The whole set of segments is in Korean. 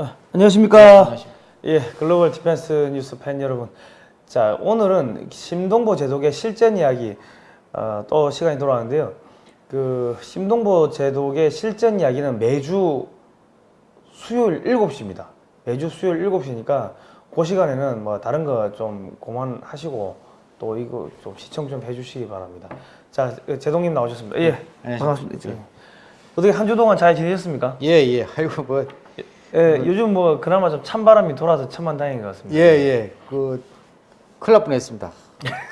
아, 안녕하십니까. 예, Global Defense News 팬 여러분. 자, 오늘은 심동보 제독의 실전 이야기 어, 또 시간이 돌아왔는데요. 그 심동보 제독의 실전 이야기는 매주 수요일 7시입니다. 매주 수요일 7시니까 그 시간에는 뭐 다른 거좀 그만하시고 또 이거 좀 시청 좀 해주시기 바랍니다. 자, 제독님 나오셨습니다. 예, 반갑습니다. 예. 어떻게 한 주 동안 잘 지내셨습니까? 예, 예. 아이고, 뭐. 예, 요즘 뭐 그나마 좀 찬바람이 돌아서 천만다행인 것 같습니다. 예, 예. 그, 큰일 날 뻔했습니다.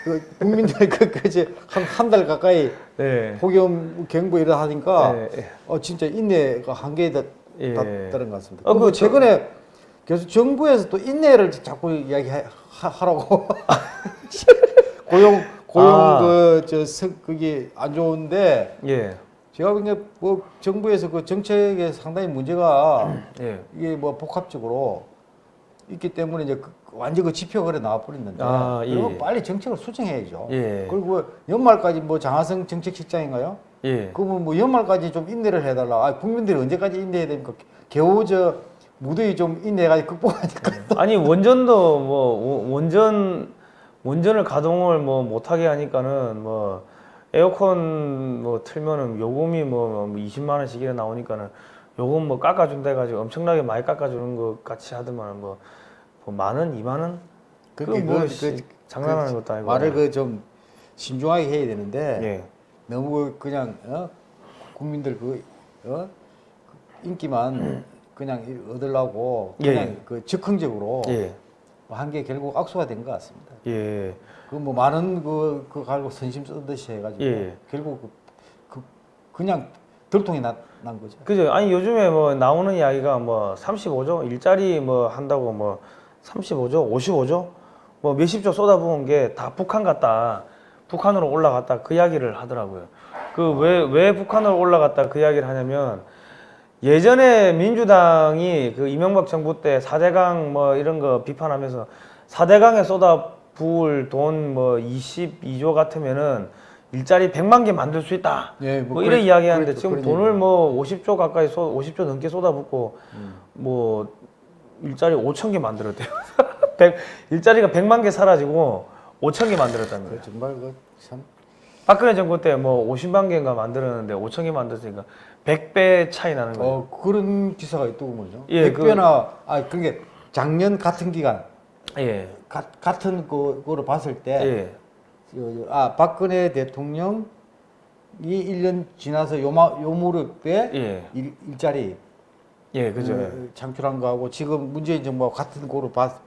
그 국민들 그, 그, 이제 한, 한 달 가까이 네. 폭염 경보 이러 하니까, 예, 예. 어, 진짜 인내가 한계에 다, 예. 닿다는 것 같습니다. 어, 어, 그그 최근에 계속 정부에서 또 인내를 자꾸 이야기하라고. 고용, 고용 아. 그, 저, 성, 그게 안 좋은데, 예. 제가 보기에 뭐 정부에서 그 정책에 상당히 문제가 예. 이게 뭐 복합적으로 있기 때문에 이제 그 완전 그 지표가 그래 나와버렸는데 아, 예. 그러면 빨리 정책을 수정해야죠. 예. 그리고 연말까지 뭐 장하성 정책실장인가요? 예. 그분 뭐 연말까지 좀 인내를 해달라. 아, 국민들이 언제까지 인내해야 됩니까? 겨우 저 무더위 좀 인내해가지고 극복하니까. 아니 원전도 뭐 원- 원전 원전을 가동을 뭐 못하게 하니까는 뭐 에어컨 뭐 틀면은 요금이 뭐 20만 원씩이나 나오니까는 요금 뭐 깎아준다 해가지고 엄청나게 많이 깎아주는 것 같이 하더만 뭐, 뭐만 원, 이만 원? 그게 뭐 그- 씨, 그- 장난하는 그 것도 아니고 말을 그 좀 신중하게 해야 되는데 예. 너무 그냥 어? 국민들 그 어? 인기만 그냥 얻으려고 예. 그냥 그 즉흥적으로 예. 한게 결국 악수가 된 것 같습니다. 예. 그 뭐 많은 그, 그 가지고 선심 쓰듯이 해가지고 예. 결국 그, 그 그 냥 들통이 나, 난 거죠. 그죠. 아니 요즘에 뭐 나오는 이야기가 뭐 35조 일자리 뭐 한다고 뭐 35조, 55조 뭐 몇십조 쏟아부은 게 다 북한 같다. 북한으로 올라갔다 그 이야기를 하더라고요. 그 왜왜 북한으로 올라갔다 그 이야기를 하냐면 예전에 민주당이 그 이명박 정부 때 4대강 뭐 이런 거 비판하면서 4대강에 쏟아 부을 돈뭐 22조 같으면은 일자리 100만 개 만들 수 있다. 예, 뭐, 뭐 이런 그래- 이야기 하는데 그래- 지금 돈을. 뭐 50조 가까이 쏟 50조 넘게 쏟아붓고 음. 뭐 일자리 5천 개 만들었대요. 100, 일자리가 100만 개 사라지고 5천 개 만들었답니다. 그 정말 그참 박근혜 정부 때 뭐 50만 개인가 만들었는데 5천 개 만들었으니까 100배 차이 나는 거예요. 어, 그런 기사가 뭐죠? 예, 백 배나 아 그게 작년 같은 기간 예. 가, 같은 그, 거로 봤을 때 예. 아 박근혜 대통령이 1년 지나서 요마 요 무렵에 예. 일, 일자리 예, 그죠. 어, 창출한 거하고 지금 문재인 정부와 같은 거로 봤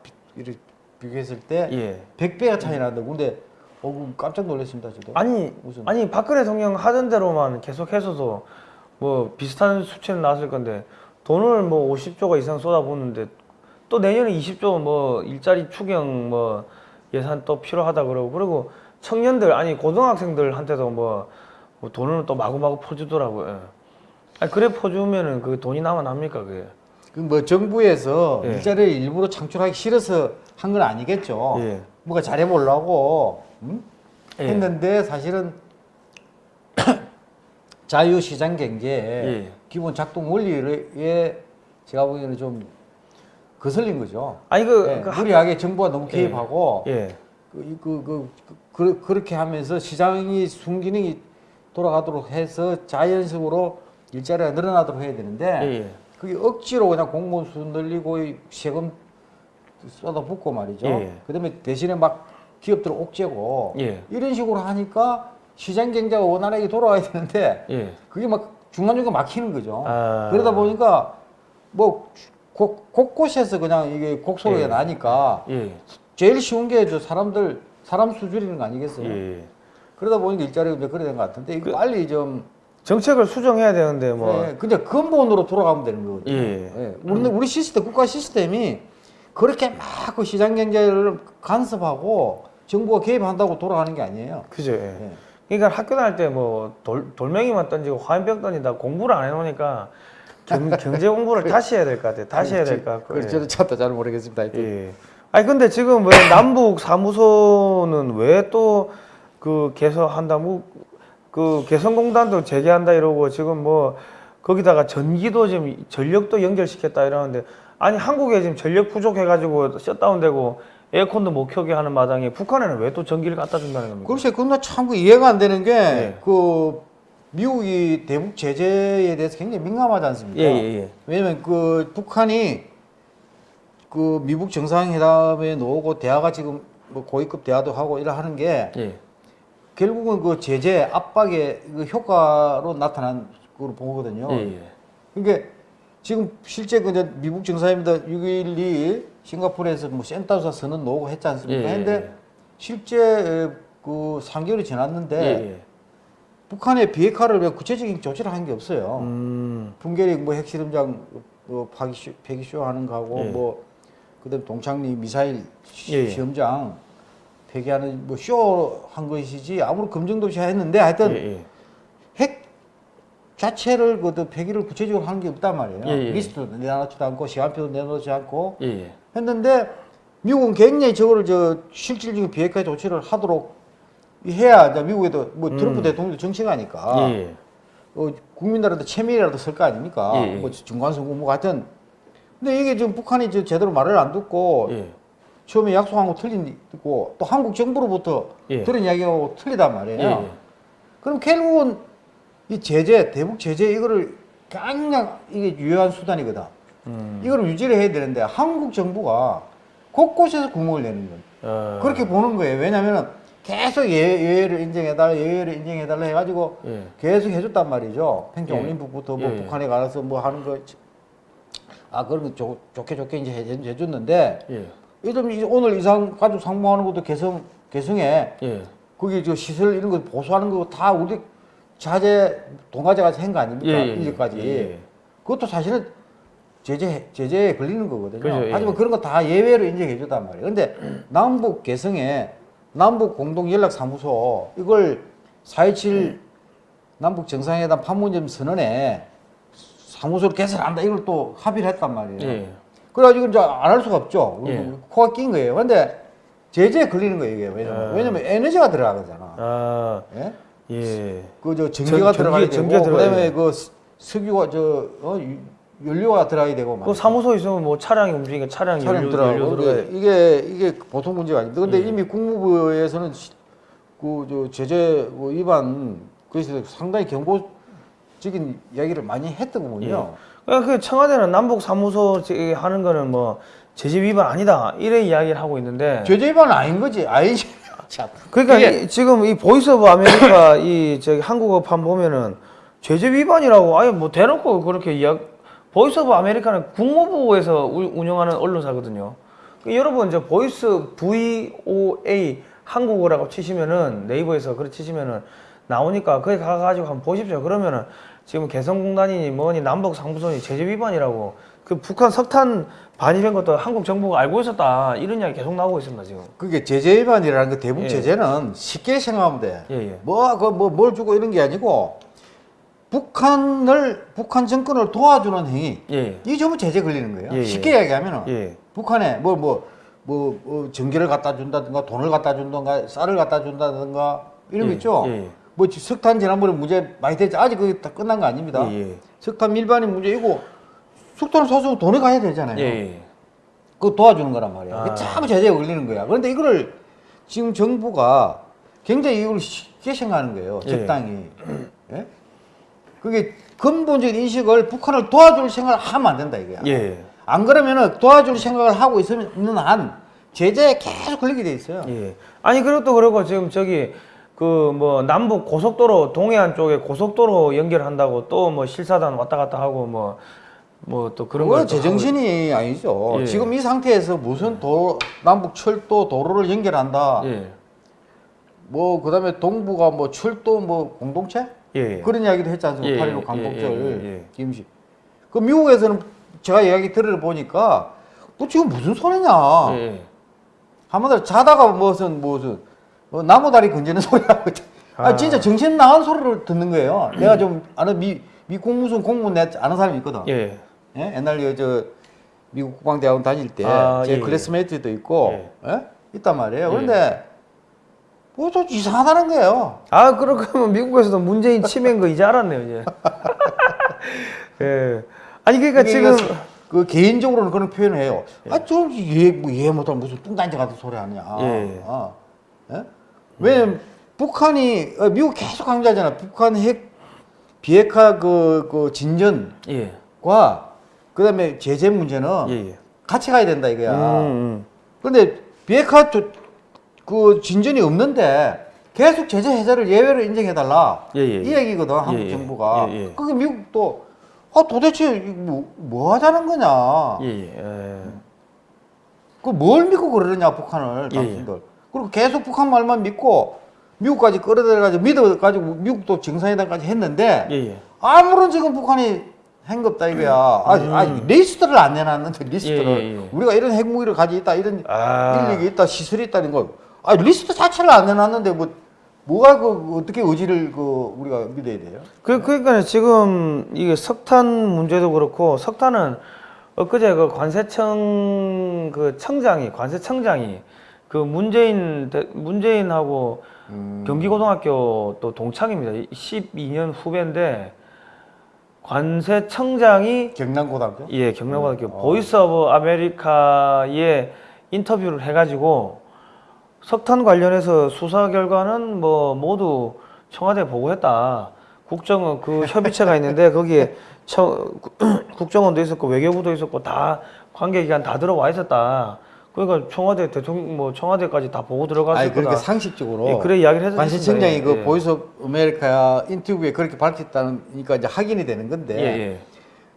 비교했을 때 예. 100배가 차이 난다. 근데 어그 깜짝 놀랐습니다, 저도. 아니 무슨 아니 박근혜 대통령 하던 대로만 계속해서도 뭐 비슷한 수치는 나왔을 건데 돈을 뭐 50조가 이상 쏟아붓는데 또 내년에 20조 뭐 일자리 추경 뭐 예산 또 필요하다 그러고 그리고 청년들 아니 고등학생들한테도 뭐, 뭐 돈을 또 마구마구 퍼주더라고요. 예. 아니 그래 퍼주면은 그 돈이 합니까 그게? 그 뭐 정부에서 예. 일자리를 일부러 창출하기 싫어서 한 건 아니겠죠. 예. 뭔가 잘해보려고 음? 예. 했는데 사실은 자유시장 경제의 예. 기본 작동 원리에 제가 보기에는 좀 거슬린 거죠. 아니 그, 예, 그 무리하게 정부가 너무 개입하고 예. 그, 그, 그, 그, 그 렇게 하면서 시장이 순기능이 돌아가도록 해서 자연적으로 일자리가 늘어나도록 해야 되는데 예, 예. 그게 억지로 그냥 공무원 수 늘리고 이 세금 쏟아붓고 말이죠. 예. 그다음에 대신에 막 기업들 옥죄고 예. 이런 식으로 하니까 시장 경제가 원활하게 돌아가야 되는데 예. 그게 막 중간중간 막히는 거죠. 아. 그러다 보니까 뭐 곳, 곳곳에서 그냥 이게 곡소리가 예. 나니까 예. 제일 쉬운 게 저 사람들 사람 수 줄이는 거 아니겠어요? 예. 그러다 보니까 일자리가 이제 그래 된것 같은데 이거 그- 빨리 좀 정책을 수정해야 되는데 뭐 예, 근데 근본으로 돌아가면 되는 거거든요. 예. 예. 우리 우리 시스템 국가 시스템이 그렇게 막 그 시장 경제를 간섭하고 정부가 개입한다고 돌아가는 게 아니에요. 그죠. 예. 예. 그러니까 학교 다닐 때 뭐 돌멩이만 던지고 화염병 던진다 공부를 안 해놓으니까 경, 경제 공부를 다시 해야 될 것 같아요. 다시 해야 될 것 같고. 예. 저는 참다 잘 모르겠습니다. 예. 아니 근데 지금 왜 남북 사무소는 왜 또 그 개설한다 뭐그 개성공단도 재개한다 이러고 지금 뭐 거기다가 전기도 지금 전력도 연결시켰다 이러는데 아니 한국에 지금 전력 부족해가지고 셧다운되고 에어컨도 못 켜게 하는 마당에 북한에는 왜 또 전기를 갖다 준다는 겁니까? 글쎄, 그건 참그 이해가 안 되는 게, 네. 그, 미국이 대북 제재에 대해서 굉장히 민감하지 않습니까? 예예예. 왜냐면 그 북한이 그 미국 정상회담에 나오고 대화가 지금 뭐 고위급 대화도 하고 이러 하는 게 예. 결국은 그 제재 압박의 그 효과로 나타난 걸로 보거든요. 예. 예. 그러니까 지금 실제 그 이제 미국 정상회담 6.12 싱가포르에서 뭐 센타우사 선언 나오고 했지 않습니까? 예, 예, 근데 예. 실제 그 3개월이 지났는데 예, 예. 북한의 비핵화를 왜 구체적인 조치를 한 게 없어요. 음. 풍계리 뭐 핵실험장 뭐 파기 쇼, 폐기 쇼 하는 거하고 예. 뭐 그다음 동창리 미사일 시, 예, 예. 시험장 폐기하는 뭐 쇼 한 것이지 아무런 검증도 없이 했는데 하여튼 예, 예. 핵 자체를 그 폐기를 구체적으로 하는 게 없단 말이에요. 예, 예. 리스트도 내놓지도 않고 시간표도 내놓지 않고 예, 예. 했는데 미국은 굉장히 저거를 저 실질적인 비핵화 조치를 하도록 해야 미국에도 뭐 트럼프 대통령도 정치가니까 음. 예, 예. 어, 국민들한테 체면이라도 쓸 거 아닙니까? 예, 예. 뭐 중간선거 뭐 같은. 근데 이게 지금 북한이 저 제대로 말을 안 듣고 예. 처음에 약속한 거 틀리고 또 한국 정부로부터 예. 들은 이야기하고 틀리단 말이에요. 그럼 결국은 이 제재, 대북 제재 이거를 그냥 이게 유효한 수단이거든. 음. 이거를 유지를 해야 되는데 한국 정부가 곳곳에서 구멍을 내는 거예요. 어. 그렇게 보는 거예요. 왜냐면은 계속 예, 예외 를 인정해달라, 예외를 인정해달라 해가지고 예. 계속 해줬단 말이죠. 평양 예. 올림픽부터 뭐 예, 예. 북한에 가서 뭐 하는 거, 아, 그런 거 좋, 좋게 좋게 이제 해, 해줬는데, 예. 요즘 이제 오늘 이상 가족 상봉하는 것도 개성, 개성에, 예. 거기 저 시설 이런 거 보수하는 거 다 우리 자재, 가서 한거 아닙니까? 이제까지. 그것도 사실은 제재, 제재에 걸리는 거거든요. 그죠, 예. 하지만 그런 거 다 예외로 인정해 줬단 말이에요. 근데 남북 개성에 남북 공동 연락 사무소 이걸 4.27 남북 정상회담 판문점 선언에 사무소를 개설한다 이걸 또 합의를 했단 말이에요. 예. 그래가지고 이제 안 할 수가 없죠. 예. 코가 낀 거예요. 근데 제재에 걸리는 거예요, 이게. 왜냐면, 아. 왜냐면 에너지가 들어가잖아. 아. 예? 예. 그 저 전기가 전- 들어가야 전기- 되고 들어가야 그다음에. 그 스- 석유가 저 어, 유- 연료가 들어가야 되고 그. 사무소 있으면 뭐 차량이 움직이니까 차량 연료, 연료 들어가야 근데 이게 이게 보통 문제가 아닙니다. 근데 예. 이미 국무부에서는 그저 제재 뭐 위반 그래서 상당히 경고적인 이야기를 많이 했더군요. 그러니까 그 청와대는 남북 사무소 제- 하는 거는 뭐 제재 위반 아니다 이래 이야기를 하고 있는데 제재 위반은 아닌 거지. 아니지. 참. 그러니까 이- 지금 이 Voice of America 이 저기 한국어판 보면은 제재 위반이라고 아예 뭐 대놓고 그렇게 이야기 Voice of America는 국무부에서 우- 운영하는 언론사거든요. 그 여러분 저 Voice VOA 한국어라고 치시면은 네이버에서 그렇게 치시면은 나오니까 거기 가가지고 한번 보십시오. 그러면은 지금 개성공단이니 뭐니 남북 사무소니 제재 위반이라고 그 북한 석탄 반입한 것도 한국 정부가 알고 있었다 이런 이야기 계속 나오고 있습니다 지금. 그게 제재 위반이라는 거 대북 예. 제재는 쉽게 생각하면 돼. 예, 예. 뭐, 그, 뭐, 뭘 주고 이런 게 아니고, 북한을, 북한 정권을 도와주는 행위. 예. 이 전부 제재 걸리는 거예요. 예, 예. 쉽게 이야기하면은, 예. 북한에 뭐, 뭐, 뭐, 뭐, 전기를 갖다 준다든가, 돈을 갖다 준다든가, 쌀을 갖다 준다든가, 이런 거 예, 있죠. 예, 예. 뭐, 지- 석탄 지난번에 문제 많이 됐죠. 아직 그게 다 끝난 거 아닙니다. 예, 예. 석탄 밀반이 문제이고, 석탄을 사서 돈이 가야 되잖아요. 예, 예. 그거 도와주는 거란 말이야. 아. 참 제재가 걸리는 거야. 그런데 이거를 지금 정부가 굉장히 이걸 쉽게 생각하는 거예요. 예. 적당히. 예? 그게 근본적인 인식을 북한을 도와줄 생각을 하면 안 된다 이거야. 예. 안 그러면은 도와줄 생각을 하고 있는 한 제재에 계속 걸리게 돼 있어요. 예. 아니 그것도 그렇고 지금 저기 그 뭐 남북 고속도로 동해안 쪽에 고속도로 연결한다고 또 뭐 실사단 왔다 갔다 하고 뭐 뭐 또 그런 그건 걸또 제정신이 아니죠. 예. 지금 이 상태에서 무슨 도, 남북 철도 도로를 연결한다. 하고. 예. 뭐 그다음에 동부가 뭐 철도 뭐 공동체? 예. 예. 그런 이야기도 했지 않습니까? 예, 8.15 예, 예, 예, 예. 김씨. 그 미국에서는 제가 이야기 들어보니까 너 지금 무슨 소리냐? 예. 한마디로 자다가 무슨 무슨 뭐 나무다리 건지는 소리 하고 있다. 아, 아. 진짜 정신 나간 소리를 듣는 거예요. 내가 좀 아는 미 미국 무슨 공무원 내 아는 사람이 있거든. 예. 예? 옛날 저 미국 국방대학원 다닐 때제 아, 예, 예. 클래스메이트도 있고 예. 예? 있단 말이에요. 그런데 뭐좀 이상하다는 거예요. 아 그렇다면 미국에서도 문재인 치매인 거 이제 알았네요 이제. 예. 아니 그러니까 지금 그 개인적으로는 그런 표현을 해요. 아, 좀 이해, 뭐 이해 못하면 무슨 뚱딴지 같은 소리 하냐. 예. 아, 예? 왜냐면 북한이, 어, 미국 계속 강조하잖아. 북한 핵 비핵화 그, 그 진전과 예. 그 다음에 제재 문제는 예, 예. 같이 가야 된다 이거야. 음, 그런데 비핵화 조- 그 진전이 없는데 계속 제재 해제를 예외로 인정해달라 예, 예, 이 예. 얘기거든 한국 예, 예. 정부가. 예, 예. 그게 미국도 아 도대체 뭐, 뭐 하자는 거냐? 음. 예, 예. 예. 그뭘 믿고 그러느냐 북한을 예, 당신들. 그리고 계속 북한 말만 믿고 미국까지 끌어들여가지고 믿어가지고 미국도 정상회담까지 했는데 예, 예. 아무런 지금 북한이 없다 이거야. 아, 아, 리스트를 안 내놨는데 리스트를 음. 우리가 이런 핵무기를 가지고 있다 이런 아. 인력이 있다 시설이 있다는 거. 아 리스트 자체를 안 내놨는데 뭐 뭐가 그 어떻게 의지를 그 우리가 믿어야 돼요? 그, 그러니까 지금 이게 석탄 문제도 그렇고 석탄은 엊그제 그 관세청 그 청장이 관세청장이 그 문재인 대- 문재인하고 음. 경기고등학교 또 동창입니다. 12년 후배인데 관세청장이 경남고등학교? 예 경남고등학교 어. Voice of America에 인터뷰를 해가지고 석탄 관련해서 수사 결과는 뭐 모두 청와대 에 보고했다. 국정원 그 협의체가 있는데 거기에 처, 국정원도 있었고 외교부도 있었고 다 관계기관 다 들어와 있었다. 그러니까 청와대 대통령 뭐 청와대까지 다 보고 들어갔을 아니 거다. 그렇게 상식적으로 예, 그래 이야기를 했었습니다. 관세청장이 예, 그 예. Voice America 인터뷰에 그렇게 밝혔다니까 이제 확인이 되는 건데 예, 예.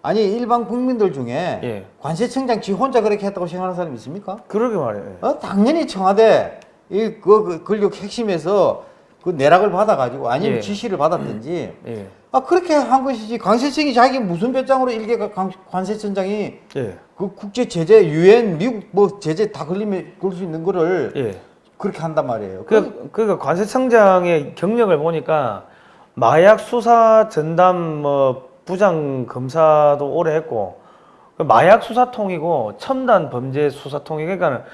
아니 일반 국민들 중에 예. 관세청장 지 혼자 그렇게 했다고 생각하는 사람 있습니까? 그러게 말이에요. 예. 어, 당연히 청와대 이그 그 권력 핵심에서 그 내락을 받아가지고 아니면 예. 지시를 받았든지 예. 아 그렇게 한 것이지 관세청이 자기 무슨 배짱으로 일개 관- 관세청장이 예. 그 국제 제재 유엔 미국 뭐 제재 다 걸리면 걸 수 있는 거를 예. 그렇게 한단 말이에요. 그, 그러니까 관세청장의 경력을 보니까 마약 수사 전담 뭐 부장 검사도 오래 했고 그 마약 수사통이고 첨단 범죄 수사통이 그러니까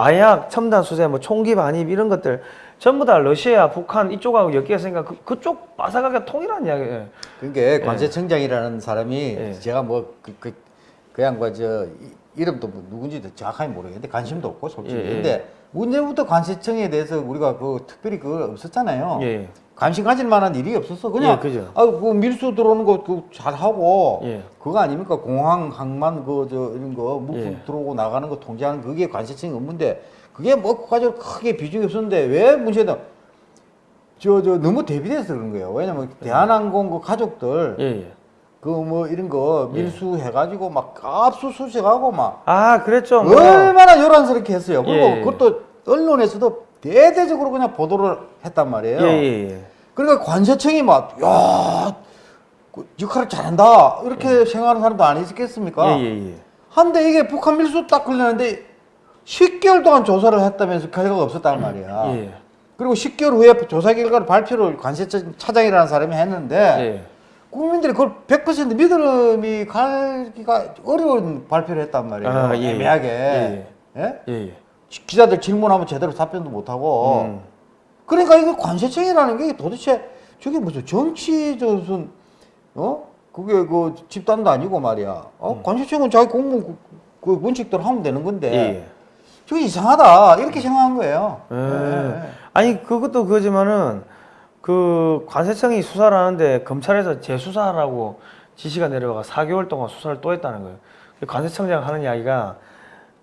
마약 첨단 수재 뭐 총기 반입 이런 것들 전부 다 러시아 북한 이쪽하고 엮였으니까 그, 그쪽 바삭하게 통일한 이야기예요. 그게 관세청장이라는 사람이 예. 제가 뭐그 그, 그 양반 저 이- 이름도 뭐 누군지도 정확하게 모르겠는데 관심도 없고 솔직히 예, 예. 근데 문제부터 관세청에 대해서 우리가 그 특별히 그거 없었잖아요. 예. 관심 가질 만한 일이 없었어. 그냥 예, 그죠. 아, 그 밀수 들어오는 거 그 잘하고 예. 그거 아닙니까? 공항, 항만 그 저 이런 거 물품 예. 들어오고 나가는 거 통제하는 그게 관세청이 업무인데 그게 뭐 그까지 크게 비중이 없었는데 왜 문제는 저 저 너무 대비돼서 그런 거예요. 왜냐면 대한항공 그 가족들 예, 예. 그뭐 이런 거 밀수 해가지고 막 압수수색하고 막 아, 그랬죠. 뭐. 얼마나 요란스럽게 했어요. 그리고 예, 예. 그것도 언론에서도 대대적으로 그냥 보도를 했단 말이에요. 예, 예, 예. 그러니까 관세청이 막, 야, 그 역할을 잘한다. 이렇게 생각하는 사람도 안 있겠습니까? 예, 예, 예. 한데 이게 북한 밀수 딱 걸렸는데 10개월 동안 조사를 했다면서 결과가 없었단 말이야. 예. 그리고 10개월 후에 조사 결과를 발표를 관세청 차장이라는 사람이 했는데 예. 국민들이 그걸 100% 믿음이 가기가 어려운 발표를 했단 말이에요. 아, 예, 예. 애매하게. 예, 예? 예, 예. 기자들 질문하면 제대로 답변도 못하고. 음. 그러니까 이거 관세청이라는 게 도대체 저게 무슨 정치 저 무슨 어 그게 그 집단도 아니고 말이야. 어 관세청은 자기 공무 그, 그 원칙대로 하면 되는 건데 음. 예, 예. 저게 이상하다 이렇게 생각한 거예요. 예. 예. 아니 그것도 그지만은 그 관세청이 수사를 하는데 검찰에서 재수사하라고 지시가 내려가 4개월 동안 수사를 또 했다는 거예요. 그 관세청장 하는 이야기가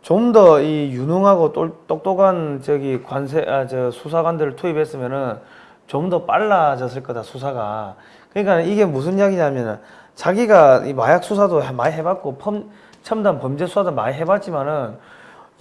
좀 더 이 유능하고 똘- 똑똑한 저기 관세 아 저 수사관들을 투입했으면은 좀 더 빨라졌을 거다 수사가. 그러니까 이게 무슨 이야기냐면은 자기가 이 마약 수사도 많이 해봤고 펌, 첨단 범죄 수사도 많이 해봤지만은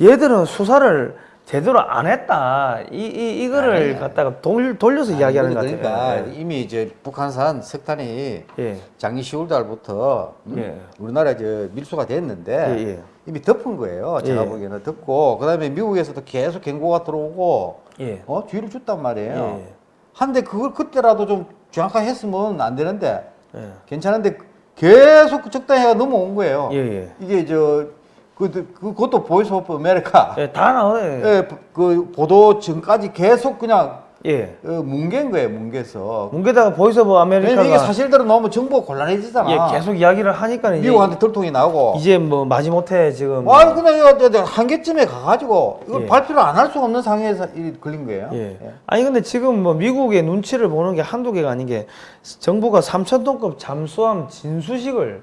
얘들은 수사를 제대로 안 했다. 이, 이 이거를 아니, 아니. 갖다가 돌, 돌려서 이야기하는 것 그러니까 같아요. 이미 이제 북한산 석탄이 예. 작년 10월 달부터 음, 예. 우리나라에 이제 밀수가 됐는데 예, 예. 이미 덮은 거예요. 제가 예. 보기에는 덮고 그다음에 미국에서도 계속 경고가 들어오고 예. 어 뒤를 줬단 말이에요. 예. 한데 그걸 그때라도 좀 정확하게 했으면 안 되는데 예. 괜찮은데 계속 그 적당히가 넘어온 거예요. 예, 예. 이게 저 그, 그, 그것도 Voice of America 예, 다 나와요. 예, 그 보도 전까지 계속 그냥 예. 어, 뭉갠 거예요, 뭉개서. 뭉개다가 Voice of 왜냐면 이게 America가 사실대로 나오면 정보가 곤란해지잖아. 예, 계속 이야기를 하니까 미국한테 들통이 나오고. 이제 뭐 마지못해 지금 아, 그냥 이거 한계점에 가가지고 이걸 예. 발표를 안 할 수가 없는 상황에서 이 걸린 거예요. 예. 아니 근데 지금 뭐 미국의 눈치를 보는 게 한두 개가 아닌 게 정부가 3천 톤급 잠수함 진수식을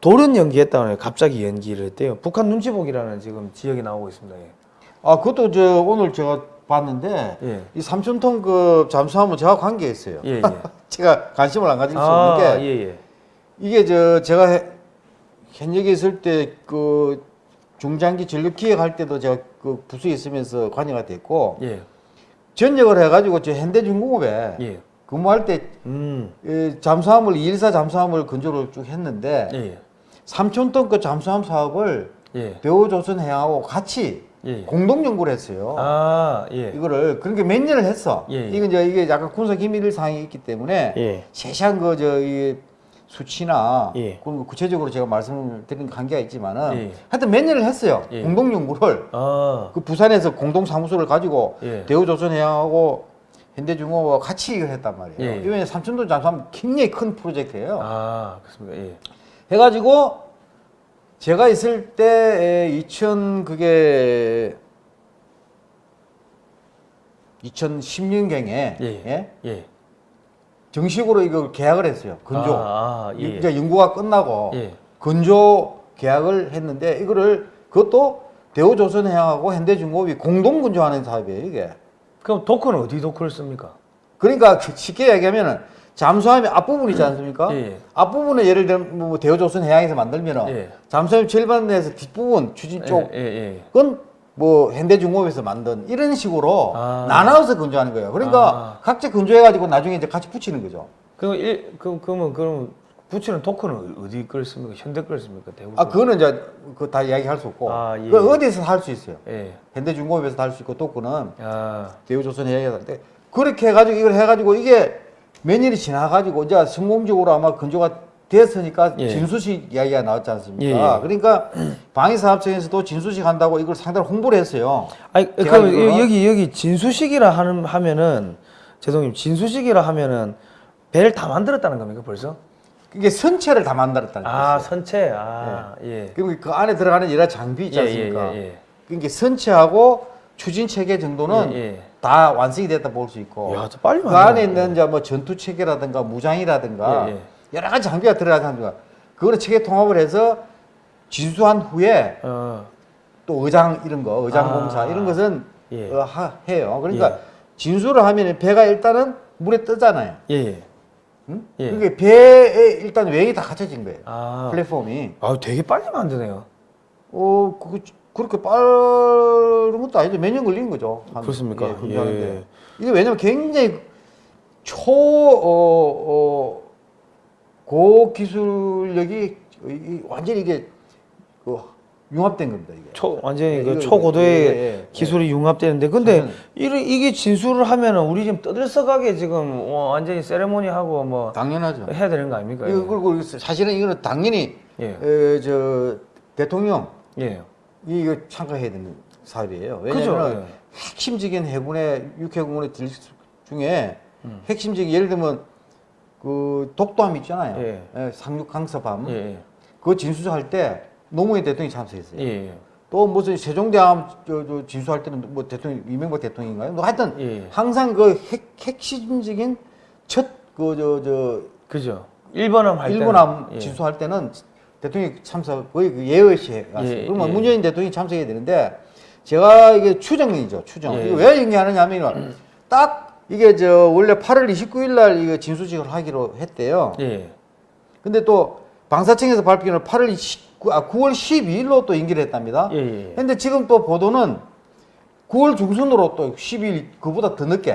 돌연 연기했다고 해요. 갑자기 연기를 했대요. 북한 눈치 보기라는 지금 지역이 나오고 있습니다. 예. 아, 그것도 저 오늘 제가 봤는데 예. 이 3천 톤급 잠수함은 저하고 관계 있어요. 예, 예. 제가 관심을 안 가질 수 아, 없는 게 예, 예. 이게 저 제가 해- 현역에 있을 때 그 중장기 전력 기획할 때도 제가 그 부서에 있으면서 관여가 됐고 예. 전역을 해가지고 저 현대중공업에 예. 근무할 때 음. 이 잠수함을 214 잠수함을 건조를 쭉 했는데 예. 3천 톤급 잠수함 사업을 예. 대우조선해양하고 같이 예. 공동 연구를 했어요. 아, 예. 이거를 그러니까 몇 년을 했어. 예, 예. 이게 이제 이게 약간 군사 기밀 사항이 있기 때문에 예. 세세한 그저 이 수치나 예. 그런 거 구체적으로 제가 말씀을 드린 관계가 있지만은 예. 하여튼 몇 년을 했어요. 예. 공동 연구를 아. 그 부산에서 공동 사무소를 가지고 예. 대우조선해양하고 현대중공업과 같이 이걸 했단 말이에요. 예. 이번에 삼천도 잠수함 굉장히 큰 프로젝트예요. 아, 그렇습니까? 예. 해가지고 제가 있을 때 2000 그게 2010년경에 예. 예. 정식으로 이걸 계약을 했어요. 건조. 아, 아, 예. 이제 연구가 끝나고 예. 건조 계약을 했는데 이거를 그것도 대우조선해양하고 현대중공업이 공동 건조하는 사업이에요 이게. 그럼 도크는 어디 도크를 씁니까? 그러니까 그 쉽게 얘기하면 은 잠수함의 앞부분 있지 않습니까? 예, 예. 앞부분에 예를 들면 뭐 대우조선 해양에서 만들면은 예. 잠수함 절반에서 뒷부분 추진 쪽 예, 예, 예. 그건 뭐 현대중공업에서 만든 이런 식으로 아. 나눠서 건조하는 거예요. 그러니까 아. 각자 건조해가지고 나중에 이제 같이 붙이는 거죠. 그럼 일, 그, 그러면 그럼 부치는 도크는 어디 걸 씁니까? 현대 걸 씁니까? 대우. 아 그거는 이제 그 다 이야기할 수 없고 아, 예. 그 어디서 할 수 있어요. 예. 현대중공업에서 할 수 있고 또 그는 아, 대우조선 해야 되는데 그렇게 해가지고 이걸 해가지고 이게 몇 년이 지나가지고 이제 성공적으로 아마 건조가 됐으니까 예. 진수식 이야기가 나왔지 않습니까? 예, 예. 그러니까 방위사업청에서도 진수식 한다고 이걸 상당히 홍보를 했어요. 아니 그럼 알기로는- 여기 여기 진수식이라 하는 하면은 죄송해요. 진수식이라 하면은 배를 다 만들었다는 겁니까 벌써? 이게 선체를 다 만들었다는 아 거예요. 선체. 아 예. 그리고 그 안에 들어가는 여러 장비 있지 예, 않습니까? 예, 예, 그러니까 선체하고 추진 체계 정도는 예, 예. 다 완성이 됐다 볼 수 있고 야, 저 빨리 그. 안에 있는 이제 뭐 전투 체계라든가 무장이라든가 예, 예. 여러 가지 장비가 들어가지 않습니까? 그거를 체계 통합을 해서 진수한 후에 어. 또 의장 이런 거 의장 아. 공사 이런 것은 예. 어, 하, 해요. 그러니까 예. 진수를 하면 배가 일단은 물에 뜨잖아요. 예. 예. 응? 예. 그게 배에 일단 웨이 다 갖춰진 거예요. 아. 플랫폼이. 아 되게 빨리 만드네요. 어, 그, 그렇게 빠른 것도 아니죠. 몇 년 걸리는 거죠. 한- 그렇습니까? 예. 예. 이게 왜냐면 굉장히 초, 어, 어, 고기술력이 완전히 이게 그 융합된 겁니다. 이게. 초 완전히 예, 그 초고도의 예, 예, 기술이 융합되는데 근데 이래, 이게 진수를 하면은 우리 지금 떠들썩하게 지금 어, 완전히 세레모니 하고 뭐 당연하죠. 해야 되는 거 아닙니까? 이거 그리고 사실은 이거는 당연히 예. 에, 저 대통령 예. 이거 참가해야 되는 사업이에요. 그죠, 왜냐하면 예. 핵심적인 해군의 육해공군의 들 중에 음. 핵심적인 예를 들면 그 독도함 있잖아요. 예. 예, 상륙 강섭함. 예. 예. 그거 진수할 때 노무현 대통령이 참석했어요. 예. 예. 또 무슨 세종대왕 저, 저 진수할 때는 뭐 대통령 이명박 대통령인가요? 뭐 하여튼 예. 항상 그 핵, 핵심적인 첫 그 저 저 그죠. 일본함 할 일본함 때는, 예. 진수할 때는 대통령이 참석 거의 그 예의시 갔어요. 예, 그러면 예. 문재인 대통령이 참석해야 되는데 제가 이게 추정이죠 추정. 예. 이거 왜 얘기하느냐면 딱 이게 저 원래 8월 29일 날 이거 진수식을 하기로 했대요. 예. 근데 또 방사청에서 발표는 8월 19, 아 9월 12일로 또 연기를 했답니다. 예. 예. 근데 지금 또 보도는 9월 중순으로 또 10일 그보다 더 늦게.